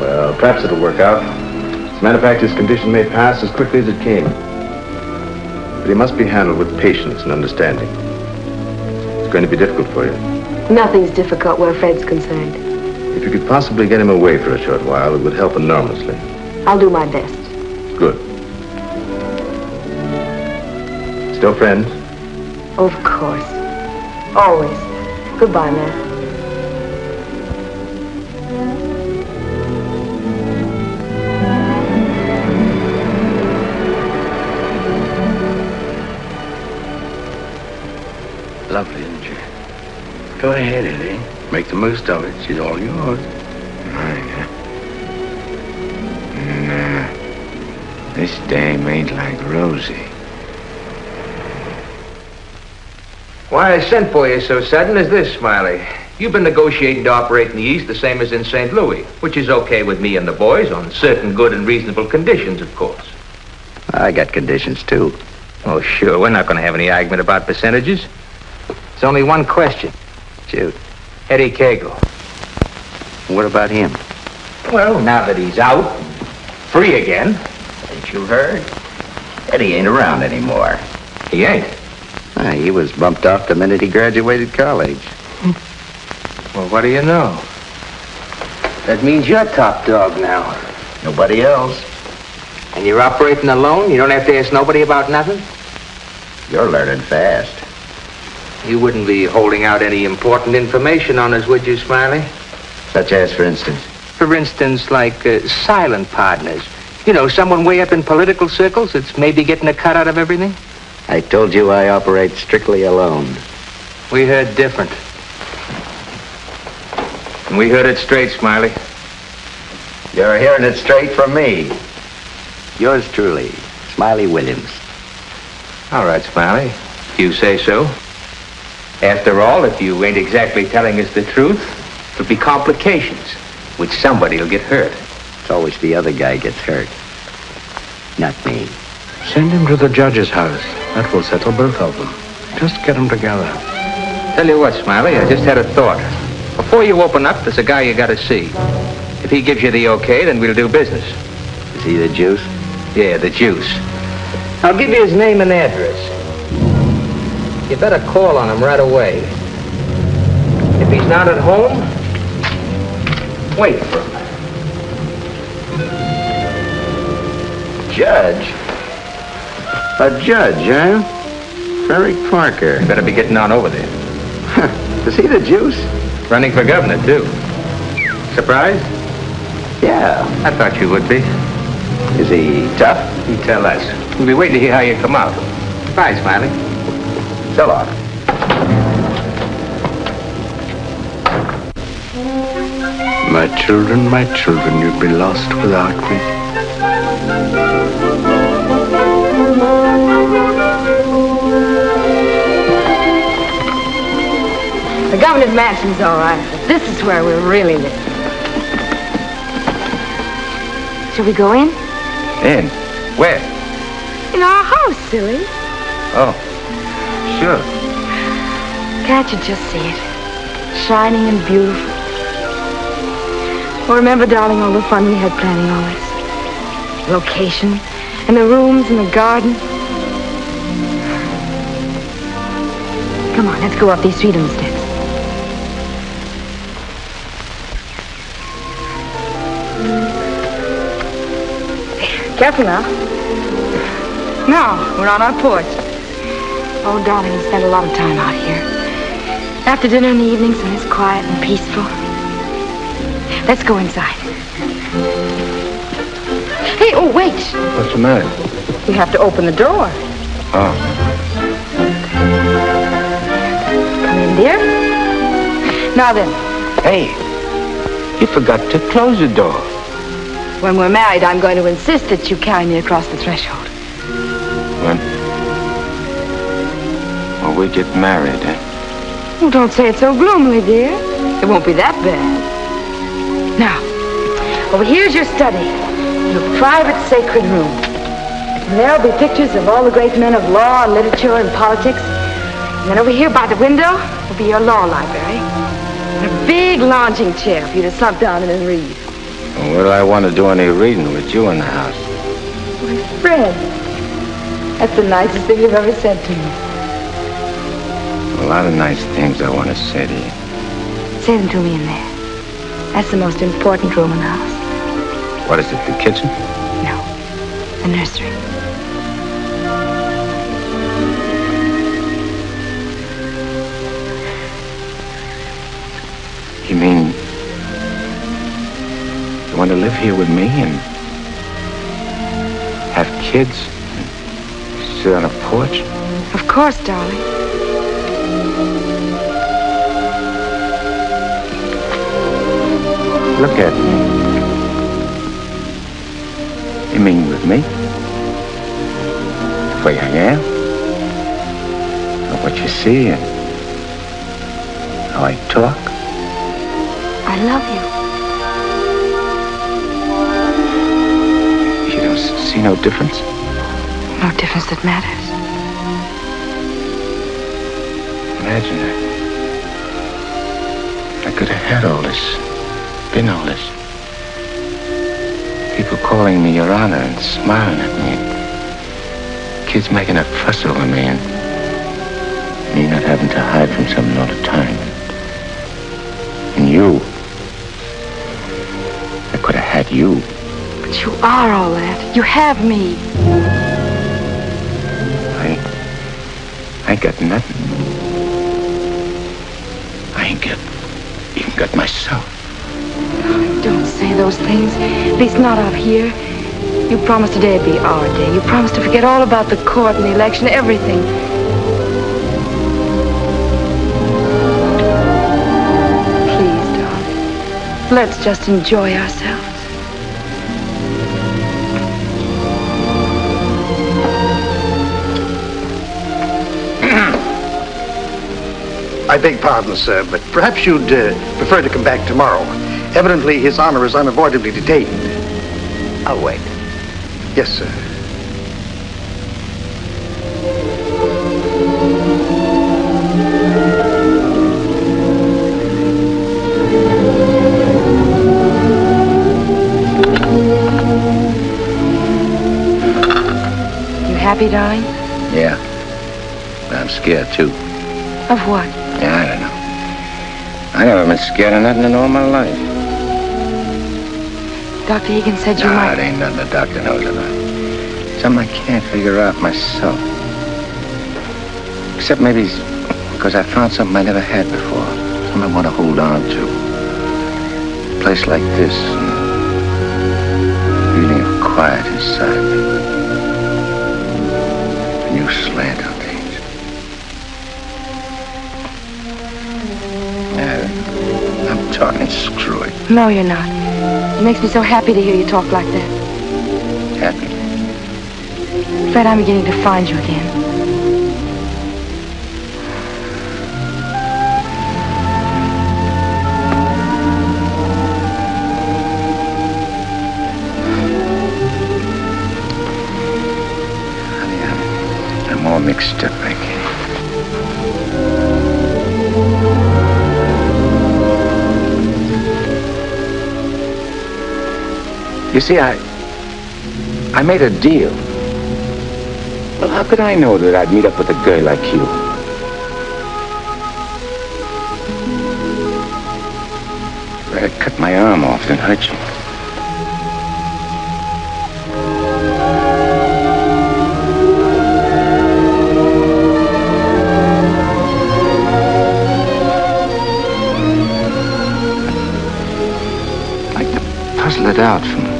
Well, perhaps it'll work out. As a matter of fact, his condition may pass as quickly as it came. But he must be handled with patience and understanding. It's going to be difficult for you. Nothing's difficult where Fred's concerned. If you could possibly get him away for a short while, it would help enormously. I'll do my best. Good. Still friends? Of course. Always. Goodbye, man. Lovely, isn't she? Go ahead, Eddie. Make the most of it. She's all yours. This dame ain't like Rosie. Why I sent for you so sudden is this, Smiley. You've been negotiating to operate in the East the same as in St. Louis, which is okay with me and the boys on certain good and reasonable conditions, of course. I got conditions, too. Oh, sure. We're not going to have any argument about percentages. It's only one question. Shoot. Eddie Kagle. What about him? Well, now that he's out, free again. You heard? Eddie ain't around anymore. He ain't. Ah, he was bumped off the minute he graduated college. Well, what do you know? That means you're top dog now. Nobody else. And you're operating alone? You don't have to ask nobody about nothing? You're learning fast. You wouldn't be holding out any important information on us, would you, Smiley? Such as, for instance? For instance, like uh, silent partners. You know, someone way up in political circles that's maybe getting a cut out of everything? I told you I operate strictly alone. We heard different. And we heard it straight, Smiley. You're hearing it straight from me. Yours truly, Smiley Williams. All right, Smiley. If you say so. After all, if you ain't exactly telling us the truth, there'll be complications, which somebody'll get hurt. It's always the other guy gets hurt. Not me. Send him to the judge's house. That will settle both of them. Just get them together. Tell you what, Smiley, I just had a thought. Before you open up, there's a guy you gotta see. If he gives you the okay, then we'll do business. Is he the juice? Yeah, the juice. I'll give you his name and address. You better call on him right away. If he's not at home, wait for him. Judge? A judge, eh? Frederick Parker. You better be getting on over there. Is he the juice? Running for governor, too. Surprised? Yeah. I thought you would be. Is he tough? You tell us. We'll be waiting to hear how you come out. Bye, Smiley. So long. My children, my children, you'd be lost without me. The governor's mansion's all right, but this is where we're really live. Shall we go in? In? Where? In our house, silly. Oh, sure. Can't you just see it? Shining and beautiful. Oh, remember, darling, all the fun we had planning all this? Location, and the rooms, and the garden. Come on, let's go up these freedom steps. Careful now. Now, we're on our porch. Oh, darling, we spend a lot of time out here. After dinner in the evenings when it's quiet and peaceful. Let's go inside. Hey, oh, wait. What's the matter? We have to open the door. Oh. Come in, dear. Now then, Hey, you forgot to close the door. when we're married, I'm going to insist that you carry me across the threshold. When? When we get married, eh? Oh, don't say it so gloomily, dear. It won't be that bad. Now, over here's your study. Your private sacred room. And there'll be pictures of all the great men of law and literature and politics. And then over here by the window will be your law library. And a big lounging chair for you to slump down in and read. Well, what do I want to do any reading with you in the house? Fred, that's the nicest thing you've ever said to me. A lot of nice things I want to say to you. Say them to me in there. That's the most important room in the house. What is it, the kitchen? No, the nursery. You mean you want to live here with me and have kids and sit on a porch? Of course, darling. Look at me. Mean with me? The way I am? Or what you see and how I talk? I love you. You don't see no difference? No difference that matters. Imagine that. I could have had all this, been all this. People calling me Your Honor and smiling at me. Kids making a fuss over me and me not having to hide from something all the time. And you. I could have had you. But you are all that. You have me. I, I ain't got nothing. I ain't got, even got myself. Don't say those things. At least not out here. You promised today'd be our day. You promised to forget all about the court and the election, everything. Please, darling. Let's just enjoy ourselves. I beg pardon, sir, but perhaps you'd uh, prefer to come back tomorrow. Evidently, His Honor is unavoidably detained. I'll wait. Yes, sir. You happy, darling? Yeah. But I'm scared, too. Of what? Yeah, I don't know. I never been scared of nothing in all my life. Dr. Egan said you Nah, might. it ain't nothing the doctor knows about. Something I can't figure out myself. Except maybe it's because I found something I never had before. Something I want to hold on to. A place like this. and Feeling of quiet inside me. A new slant on things. Yeah, I'm talking screwy. No, you're not. It makes me so happy to hear you talk like that. Happy. Fred, I'm beginning to find you again. Honey, I'm, I'm all mixed up, I You see, I... I made a deal. Well, how could I know that I'd meet up with a girl like you? I'd cut my arm off than hurt you. I'd puzzle it out from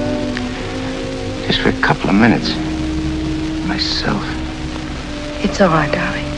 just for a couple of minutes. Myself. It's all right, darling.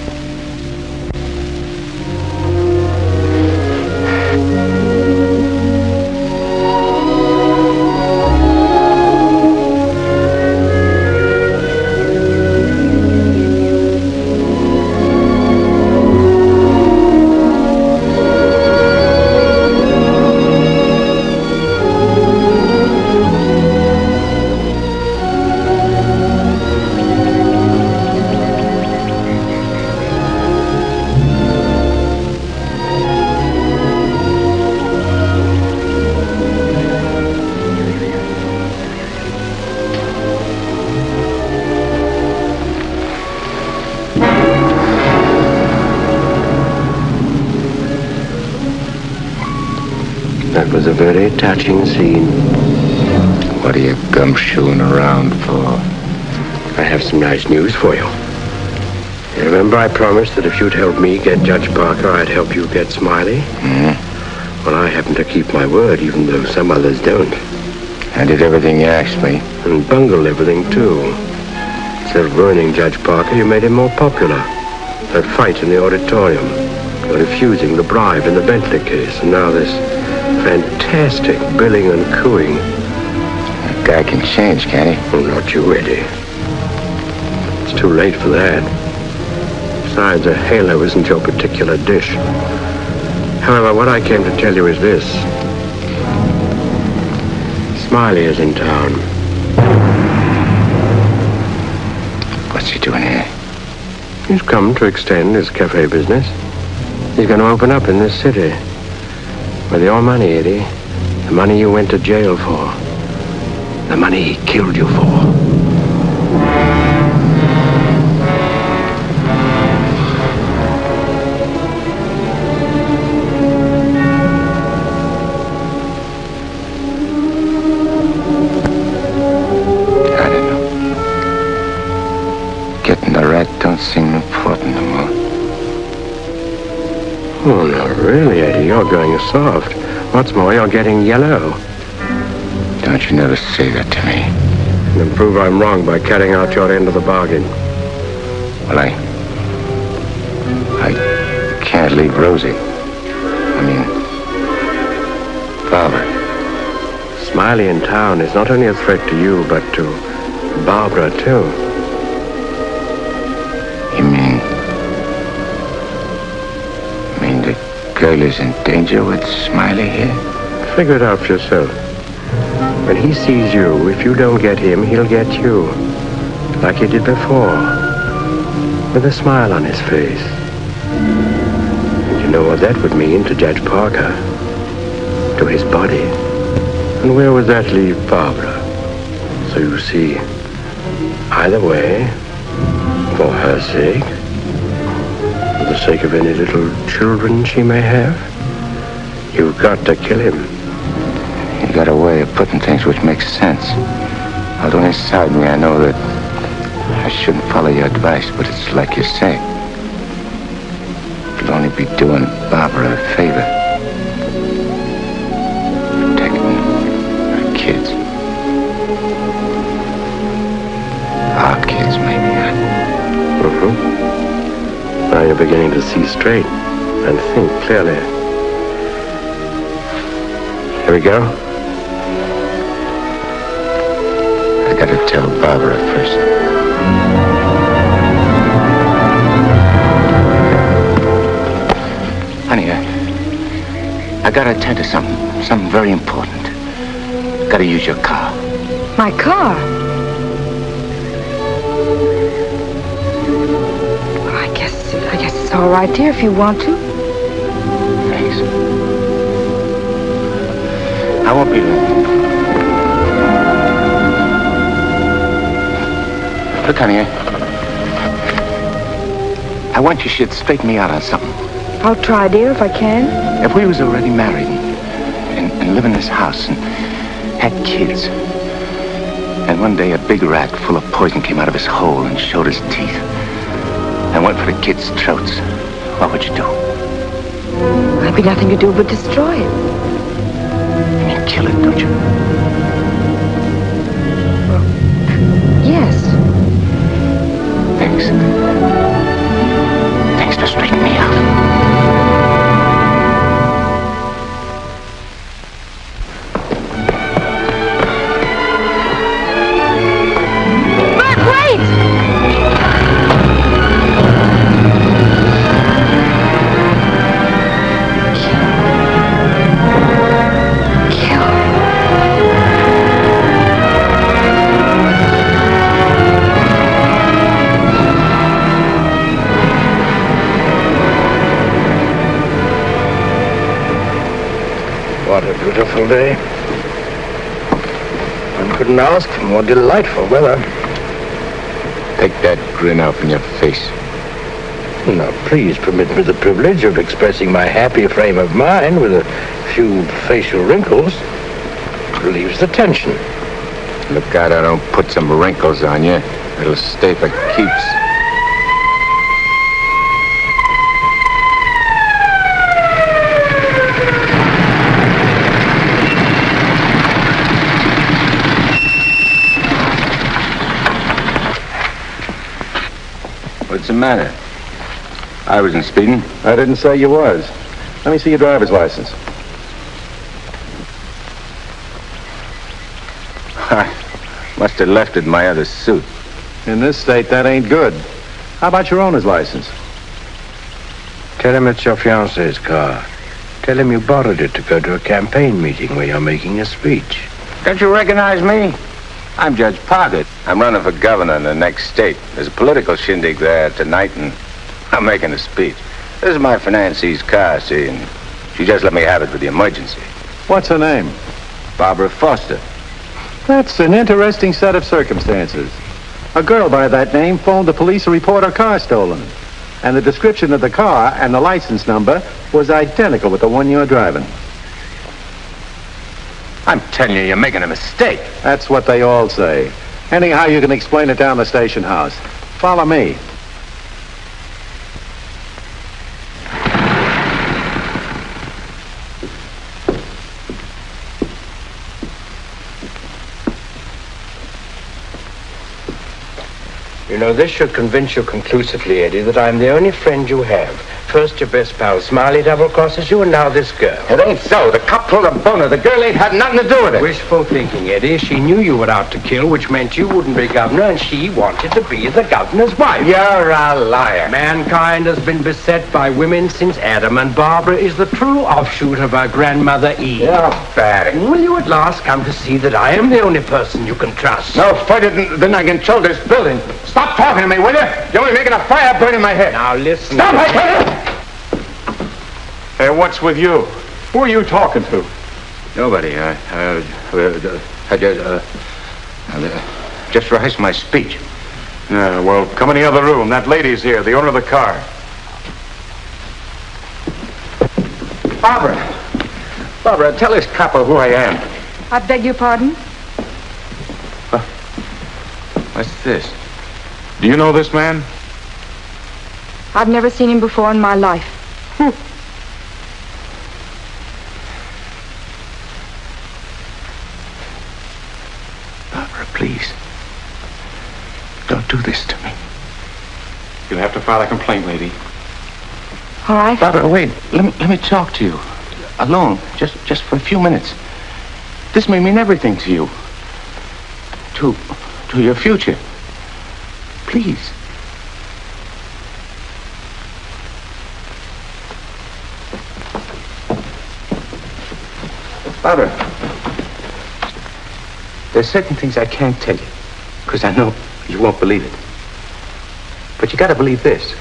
Was a very touching scene. What are you gumshoeing around for? I have some nice news for you. You remember I promised that if you'd help me get Judge Parker, I'd help you get Smiley? Hmm? Well, I happen to keep my word, even though some others don't. I did everything you asked me. And bungled everything, too. Instead of ruining Judge Parker, you made him more popular. That fight in the auditorium. You're refusing the bribe in the Bentley case. And now this fantastic billing and cooing. That guy can change, can't he? Oh, not you, Eddie. It's too late for that. Besides, a halo isn't your particular dish. However, what I came to tell you is this. Smiley is in town. What's he doing here? He's come to extend his cafe business. He's going to open up in this city. With your money, Eddie. The money you went to jail for. The money he killed you for. You're going soft. What's more, you're getting yellow. Don't you never say that to me. And then prove I'm wrong by cutting out your end of the bargain. Well, I... I can't leave Rosie. I mean... Barbara. Smiley in town is not only a threat to you, but to Barbara, too. Is in danger with Smiley here? Figure it out for yourself. When he sees you, if you don't get him, he'll get you. Like he did before. With a smile on his face. And you know what that would mean to Judge Parker. To his body. And where would that leave Barbara? So you see, either way, for her sake, sake of any little children she may have, you've got to kill him. You got a way of putting things which makes sense. Although inside me I know that I shouldn't follow your advice, but it's like you say. It'll only be doing Barbara a favor. Kids. Our you're beginning to see straight and think clearly. Here we go. I gotta tell Barbara first. Honey, I, I gotta attend to something, something very important. Gotta use your car. My car? It's all right, dear, if you want to. Thanks. I won't be long. Look, honey, I, I want you should straighten me out on something. I'll try, dear, if I can. If we was already married and, and, and live in this house and had kids, and one day a big rat full of poison came out of his hole and showed his teeth and went for the kids' throats, what would you do? There'd be nothing to do but destroy it. You mean kill it, don't you? Yes. Thanks. Thanks for straightening me out. Couldn't ask for more delightful weather. Take that grin out from your face. Now, please permit me the privilege of expressing my happy frame of mind with a few facial wrinkles. It Relieves the tension. Look out I don't put some wrinkles on you. It'll stay for keeps. What's the matter? I wasn't speeding. I didn't say you was. Let me see your driver's license. I must have left it in my other suit. In this state, that ain't good. How about your owner's license? Tell him it's your fiance's car. Tell him you borrowed it to go to a campaign meeting where you're making a speech. Don't you recognize me? I'm Judge Poggett. I'm running for governor in the next state. There's a political shindig there tonight, and I'm making a speech. This is my financee's car, see, and she just let me have it for the emergency. What's her name? Barbara Foster. That's an interesting set of circumstances. A girl by that name phoned the police to report her car stolen. And the description of the car and the license number was identical with the one you're driving. I'm telling you, you're making a mistake. That's what they all say. Anyhow, you can explain it down the station house. Follow me. You know, this should convince you conclusively, Eddie, that I'm the only friend you have. First your best pal Smiley double crosses you, and now this girl. It ain't so. The cop pulled a boner. The girl ain't had nothing to do with it. Wishful thinking, Eddie. She knew you were out to kill, which meant you wouldn't be governor, and she wanted to be the governor's wife. You're a liar. Mankind has been beset by women since Adam, and Barbara is the true offshoot of our grandmother Eve. You're bad. Will you at last come to see that I am the only person you can trust? No further than, than I can control this building. Stop talking to me, will you? You're only making a fire burn in my head. Now listen. Stop, I tell you! Hey, what's with you? Who are you talking to? Nobody. I, uh, uh, I just, uh, uh, just rehearsed my speech. Yeah, well, come in the other room. That lady's here, the owner of the car. Barbara. Barbara, tell this copper who I am. I beg your pardon? What's this? Do you know this man? I've never seen him before in my life. Barbara, please. Don't do this to me. You'll have to file a complaint, lady. All right. Barbara, wait. Let me let me talk to you. Alone, just just for a few minutes. This may mean everything to you. To to your future. Please. Barbara, there's certain things I can't tell you, because I know you won't believe it. But you gotta believe this.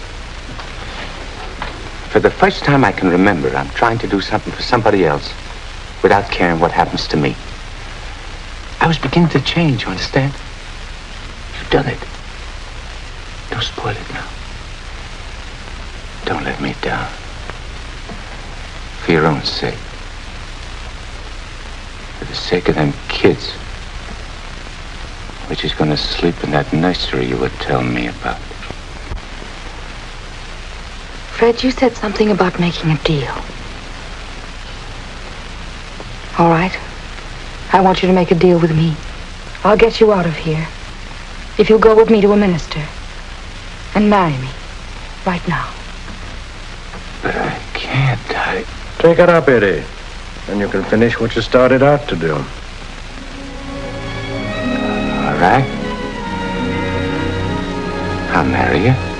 For the first time I can remember, I'm trying to do something for somebody else without caring what happens to me. I was beginning to change, you understand? You've done it. Don't spoil it now. Don't let me down. For your own sake. For the sake of them kids. Which is gonna sleep in that nursery you were telling me about. Fred, you said something about making a deal. All right. I want you to make a deal with me. I'll get you out of here. If you'll go with me to a minister and marry me right now. But I can't. I... Take it up, Eddie. And you can finish what you started out to do. Right. I'll marry you.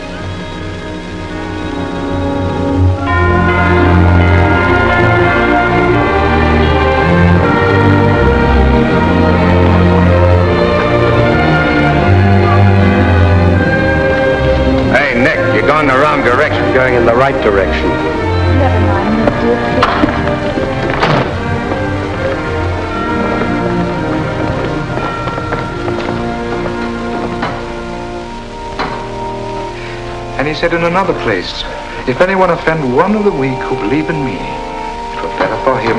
Said in another place, If anyone offend one of the weak who believe in me, it were better for him.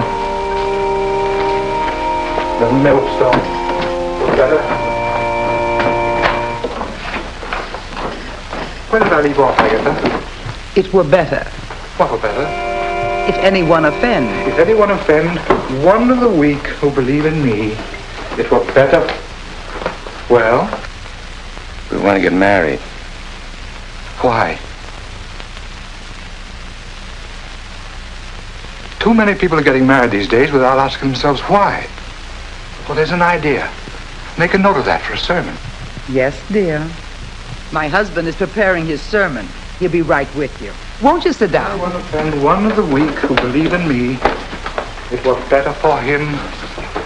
The millstone were better. Where did I leave off, Agatha? It were better What were better? if anyone offend. If anyone offend one of the weak who believe in me, it were better. Well, We want to get married. why? Too many people are getting married these days without asking themselves why. Well, there's an idea. Make a note of that for a sermon. Yes, dear. My husband is preparing his sermon. He'll be right with you. Won't you sit down? Anyone offend one of the weak who believe in me, it were better for him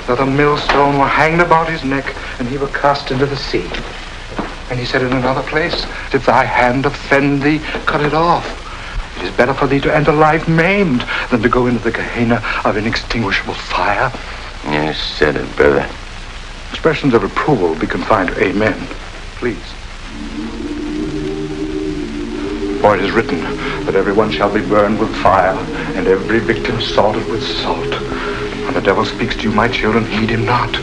that a millstone were hanged about his neck and he were cast into the sea. And he said in another place, if thy hand offend thee, cut it off. It is better for thee to enter life maimed than to go into the Gehenna of inextinguishable fire. You said it, brother. Expressions of approval be confined to amen. Please. For it is written that everyone shall be burned with fire, and every victim salted with salt. When the devil speaks to you, my children, heed him not.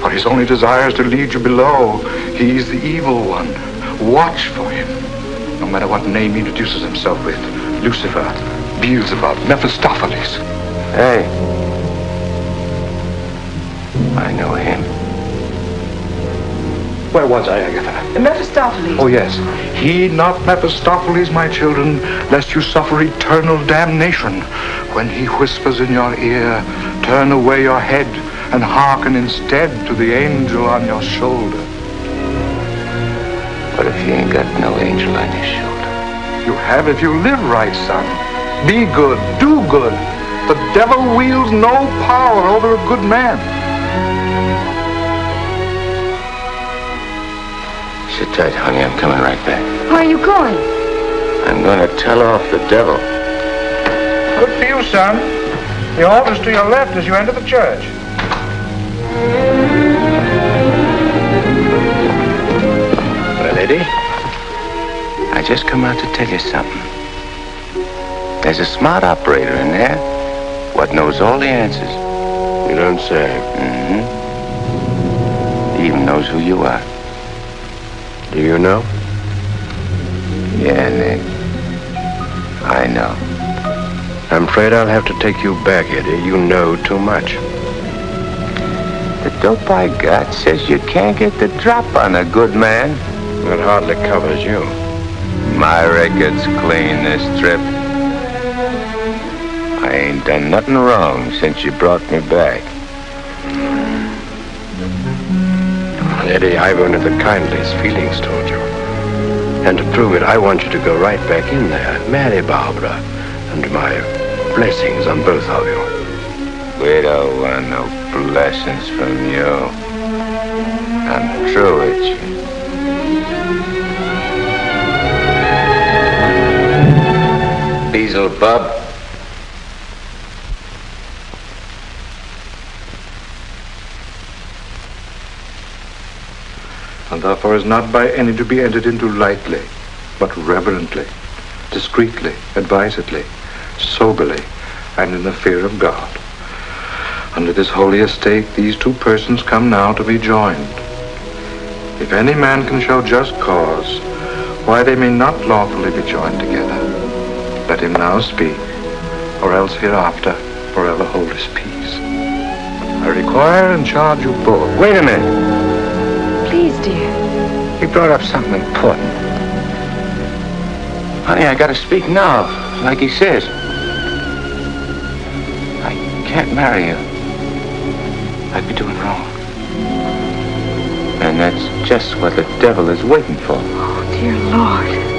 For his only desire is to lead you below. He is the evil one. Watch for him. No matter what name he introduces himself with. Lucifer, Beelzebub, Mephistopheles. Hey. I know him. Where was I, Agatha? Mephistopheles. Oh, yes. Heed not Mephistopheles, my children, lest you suffer eternal damnation. When he whispers in your ear, turn away your head and hearken instead to the angel on your shoulder. What if you ain't got no angel on your shoulder? You have if you live right, son. Be good, do good. The devil wields no power over a good man. Sit tight, honey. I'm coming right back. Where are you going? I'm going to tell off the devil. Good for you, son. The altar's to your left as you enter the church. Well, Eddie, I just come out to tell you something. There's a smart operator in there what knows all the answers. You don't say. Mm-hmm. He even knows who you are. Do you know? Yeah, Nick. I know. I'm afraid I'll have to take you back, Eddie. You know too much. The dope I got says you can't get the drop on a good man. That hardly covers you. My record's clean this trip. I ain't done nothing wrong since you brought me back. Eddie, I've only the kindliest feelings toward you. And to prove it, I want you to go right back in there, marry Barbara, and my blessings on both of you. We don't want no blessings from you. I'm through with you. Beelzebub. and therefore is not by any to be entered into lightly, but reverently, discreetly, advisedly, soberly, and in the fear of God. Under this holy estate, these two persons come now to be joined. If any man can show just cause why they may not lawfully be joined together, let him now speak, or else hereafter forever hold his peace. I require and charge you both. Wait a minute. Please, dear. He brought up something important. Honey, I gotta speak now, like he says. I can't marry you. I'd be doing wrong. And that's just what the devil is waiting for. Oh, dear Lord.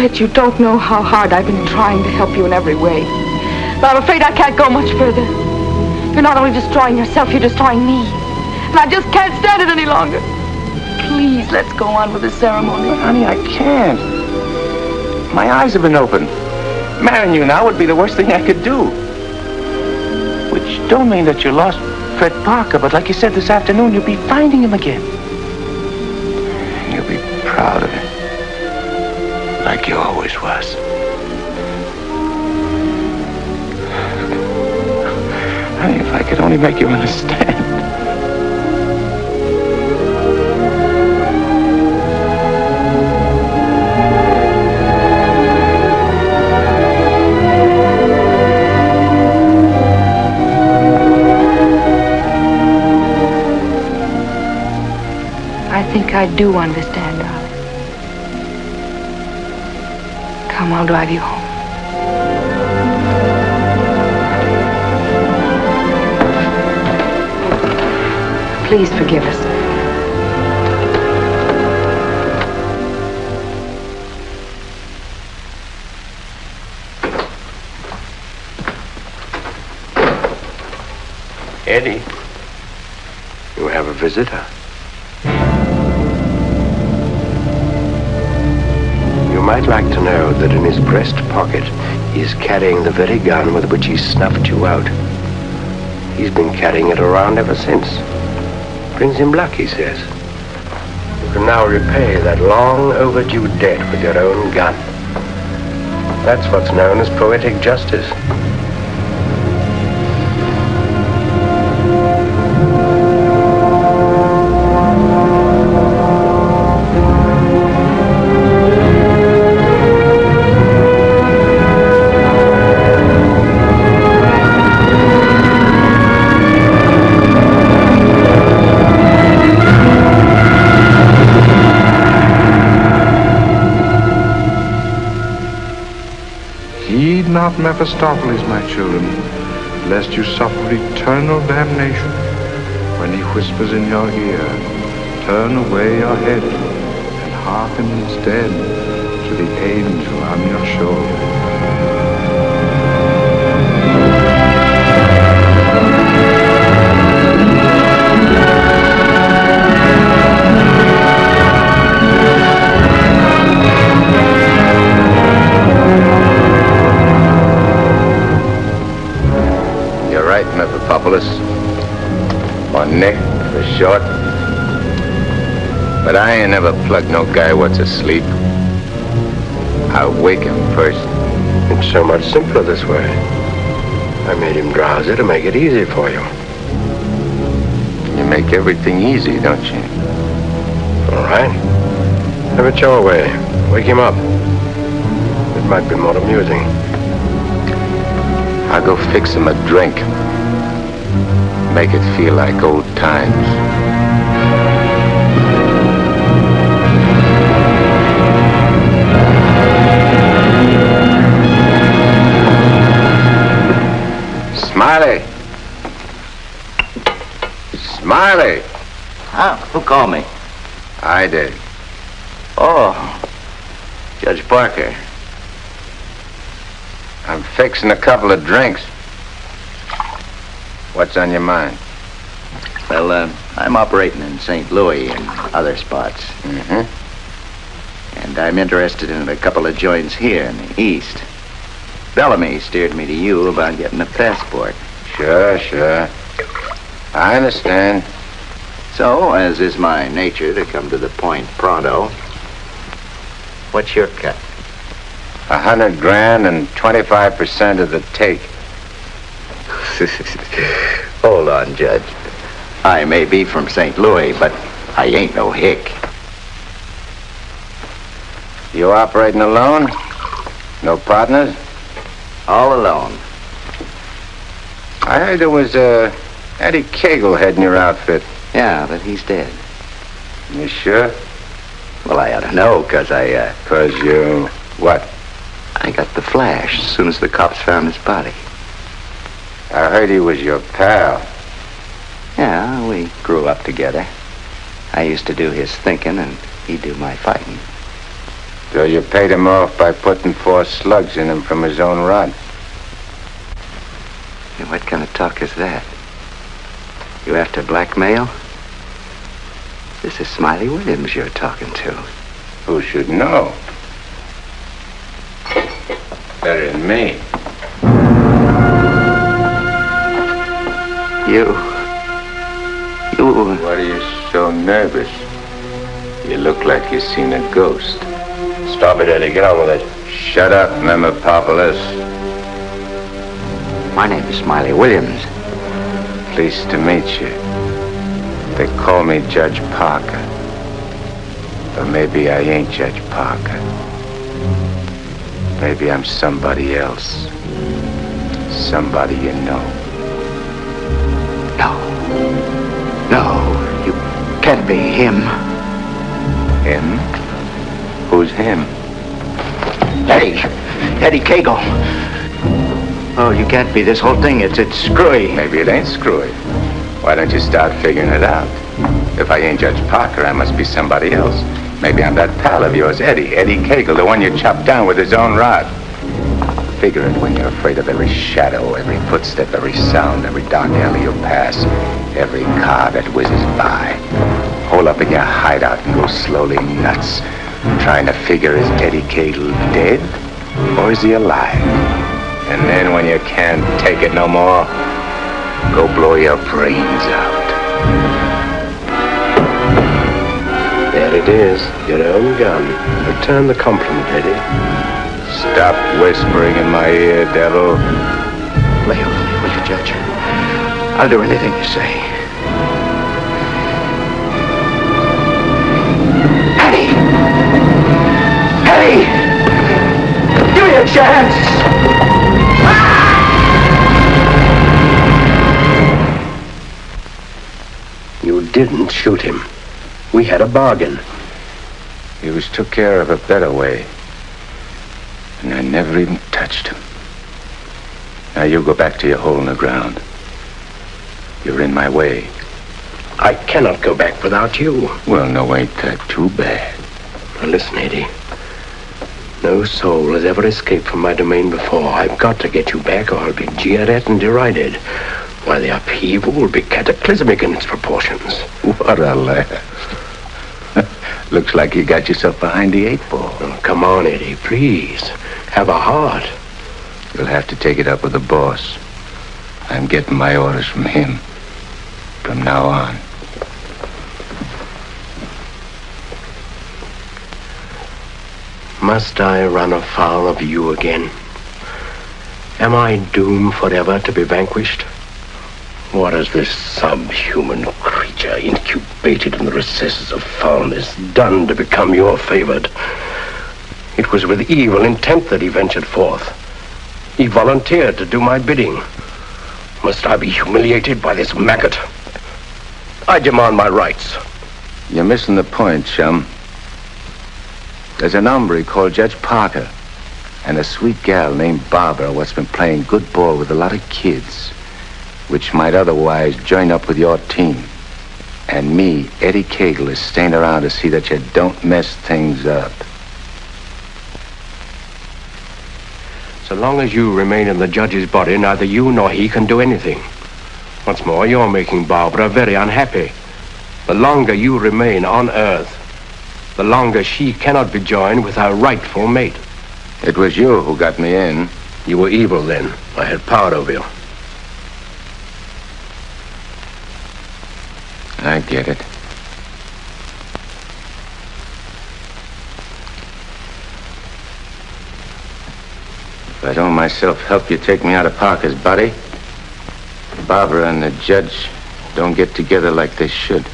Fred, you don't know how hard I've been trying to help you in every way. But I'm afraid I can't go much further. You're not only destroying yourself, you're destroying me. And I just can't stand it any longer. Please, let's go on with the ceremony. Honey, I can't. My eyes have been opened. Marrying you now would be the worst thing I could do. Which don't mean that you lost Fred Parker, but like you said this afternoon, you'll be finding him again. Like you always was. Honey, if I could only make you understand. I think I do understand, Come, I'll drive you home. Please forgive us. Eddie. You have a visitor. You might like know that in his breast pocket he is carrying the very gun with which he snuffed you out. He's been carrying it around ever since. Brings him luck, he says. You can now repay that long overdue debt with your own gun. That's what's known as poetic justice. Mephistopheles, my children, lest you suffer eternal damnation. When he whispers in your ear, turn away your head and hearken instead to the angel on your shoulder. Mephistopheles. Or Nick, for short. But I ain't never plugged no guy what's asleep. I wake him first. It's so much simpler this way. I made him drowsy to make it easy for you. You make everything easy, don't you? All right. Have it your way. Wake him up. It might be more amusing. I'll go fix him a drink. Make it feel like old times. Smiley! Smiley! Huh? Who called me? I did. Oh, Judge Parker. I'm fixing a couple of drinks. What's on your mind? Well, uh, I'm operating in St. Louis and other spots. Mm-hmm. And I'm interested in a couple of joints here in the East. Bellamy steered me to you about getting a passport. Sure, sure. I understand. So, as is my nature to come to the point pronto, what's your cut? A hundred grand and 25% of the take. Hold on, Judge. I may be from St. Louis, but I ain't no hick. You operating alone? No partners? All alone. I heard there was, uh, Eddie Kagle heading your outfit. Yeah, but he's dead. You sure? Well, I ought to know, 'cause I, uh... Cause you... what? I got the flash as soon as the cops found his body. I heard he was your pal. Yeah, we grew up together. I used to do his thinking, and he'd do my fighting. So you paid him off by putting four slugs in him from his own rod. Hey, what kind of talk is that? You after blackmail? This is Smiley Williams you're talking to. Who should know? Better than me. You. You. What are you so nervous? You look like you've seen a ghost. Stop it, Eddie. Get on with it. Shut up, Memopopolis. My name is Smiley Williams. Pleased to meet you. They call me Judge Parker. But maybe I ain't Judge Parker. Maybe I'm somebody else. Somebody you know. No. No, you can't be him. Him? Who's him? Eddie. Eddie Kagle. Oh, you can't be. This whole thing, it's, it's screwy. Maybe it ain't screwy. Why don't you start figuring it out? If I ain't Judge Parker, I must be somebody else. Maybe I'm that pal of yours, Eddie. Eddie Kagle, the one you chopped down with his own rod. Figure it when you're afraid of every shadow, every footstep, every sound, every dark alley you pass, every car that whizzes by. Hole up in your hideout and go slowly nuts, trying to figure is Eddie Kagle dead or is he alive? And then when you can't take it no more, Go blow your brains out. There it is, your own gun. Return the compliment, Eddie. Stop whispering in my ear, devil. Lay off me, will you, Judge? I'll do anything you say. Eddie! Eddie! Give me a chance! Ah! You didn't shoot him. We had a bargain. He was took care of a better way. And I never even touched him. Now you go back to your hole in the ground. You're in my way. I cannot go back without you. Well, no, ain't that too bad. Now listen, Eddie. No soul has ever escaped from my domain before. I've got to get you back or I'll be jeered at and derided. Why, the upheaval will be cataclysmic in its proportions. What a laugh. Looks like you got yourself behind the eight ball. Oh, come on, Eddie, please. Have a heart. You'll have to take it up with the boss. I'm getting my orders from him. From now on. Must I run afoul of you again? Am I doomed forever to be vanquished? What has this subhuman creature incubated in the recesses of foulness done to become your favored? It was with evil intent that he ventured forth. He volunteered to do my bidding. Must I be humiliated by this maggot? I demand my rights. You're missing the point, chum. There's an hombre called Judge Parker and a sweet gal named Barbara what's been playing good ball with a lot of kids, which might otherwise join up with your team. And me, Eddie Kagle, is staying around to see that you don't mess things up. So long as you remain in the judge's body, neither you nor he can do anything. What's more, you're making Barbara very unhappy. The longer you remain on Earth, the longer she cannot be joined with her rightful mate. It was you who got me in. You were evil then. I had power over you. I get it. If I don't myself help you take me out of Parker's body, Barbara and the judge don't get together like they should.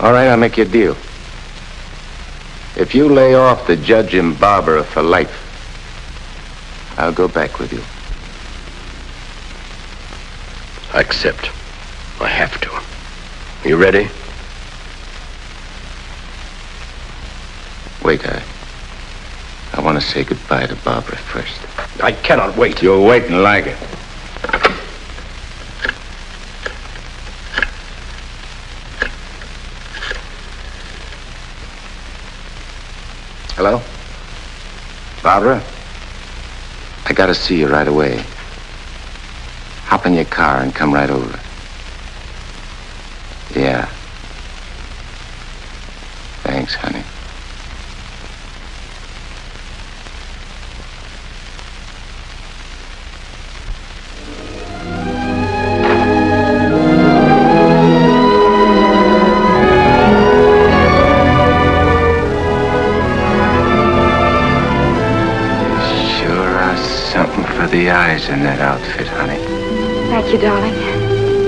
All right, I'll make you a deal. If you lay off the judge and Barbara for life, I'll go back with you. I accept. I have to. You ready? Wait, I... I want to say goodbye to Barbara first. I cannot wait. You're waiting like it. Hello? Barbara? I gotta see you right away. Hop in your car and come right over.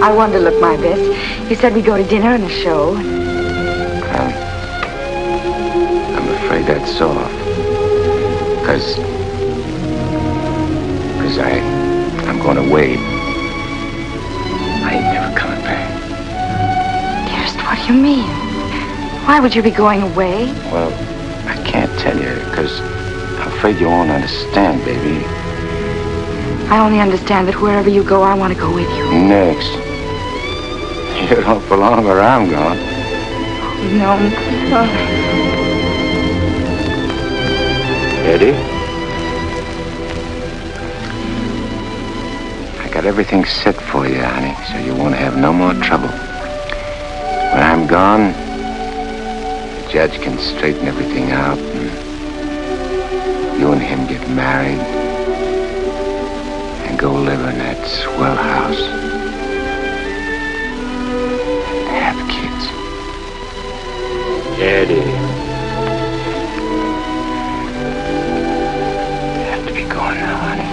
I wanted to look my best. You said we'd go to dinner and a show. Um, I'm afraid that's off. Because... Because I... I'm going away. I ain't never coming back. Dearest, what do you mean? Why would you be going away? Well, I can't tell you, because I'm afraid you won't understand, baby. I only understand that wherever you go, I want to go with you. Next. You don't belong where I'm going. No. no. Eddie? I got everything set for you, honey, so you won't have no more trouble. When I'm gone, the judge can straighten everything out, and you and him get married and go live in that swell house. Eddie. You have to be going now, honey.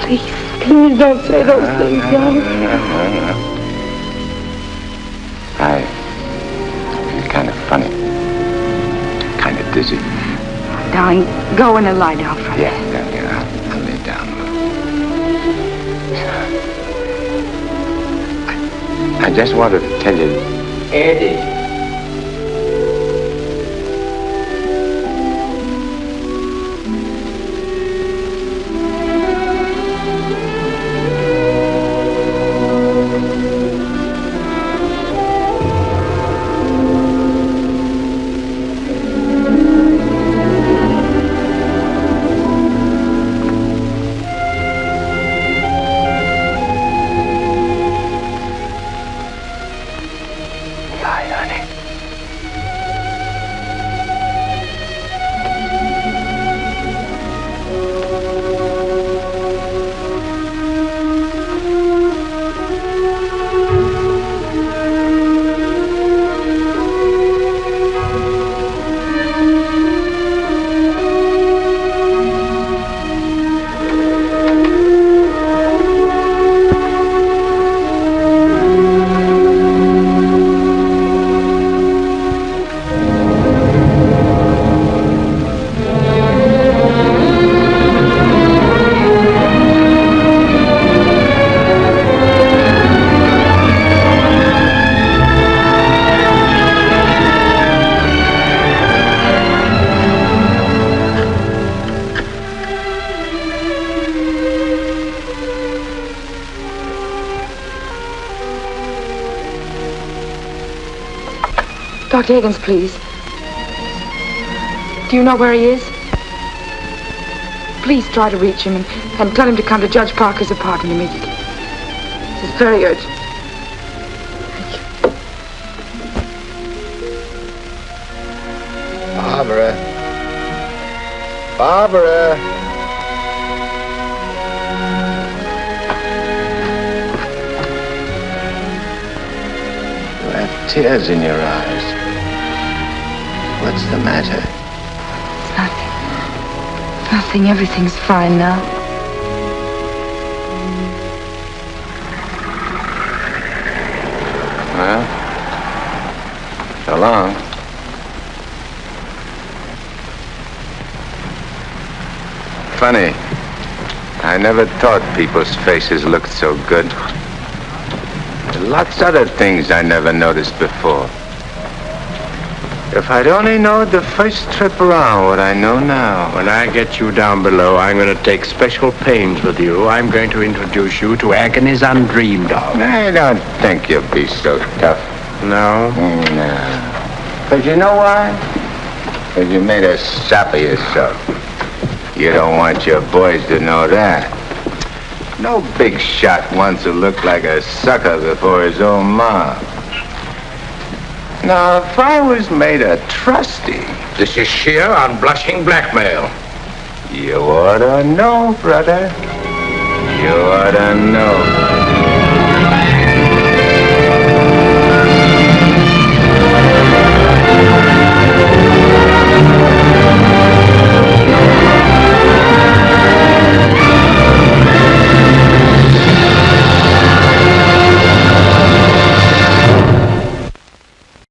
Please, please don't say those ah, things, ah, darling. Ah, I. It's kind of funny. Kind of dizzy. Darling, go in and lie down for a Yeah, yeah, yeah. I'll, I'll lay down a. I, I just wanted to tell you. Eddie. Dr. Higgins, please. Do you know where he is? Please try to reach him and, and tell him to come to Judge Parker's apartment immediately. This is very urgent. Barbara. Barbara. You have tears in your eyes. What's the matter? Nothing. Nothing. Everything's fine now. Well, so long. Funny. I never thought people's faces looked so good. Lots other things I never noticed before. If I'd only known the first trip around what I know now. When I get you down below, I'm going to take special pains with you. I'm going to introduce you to agonies undreamed of. I don't think you'll be so tough. No? Mm, no. But you know why? Because you made a sap of yourself. You don't want your boys to know that. No big shot wants to look like a sucker before his own mom. Now, if I was made a trustee... This is sheer unblushing blackmail. You ought to know, brother. You ought to know.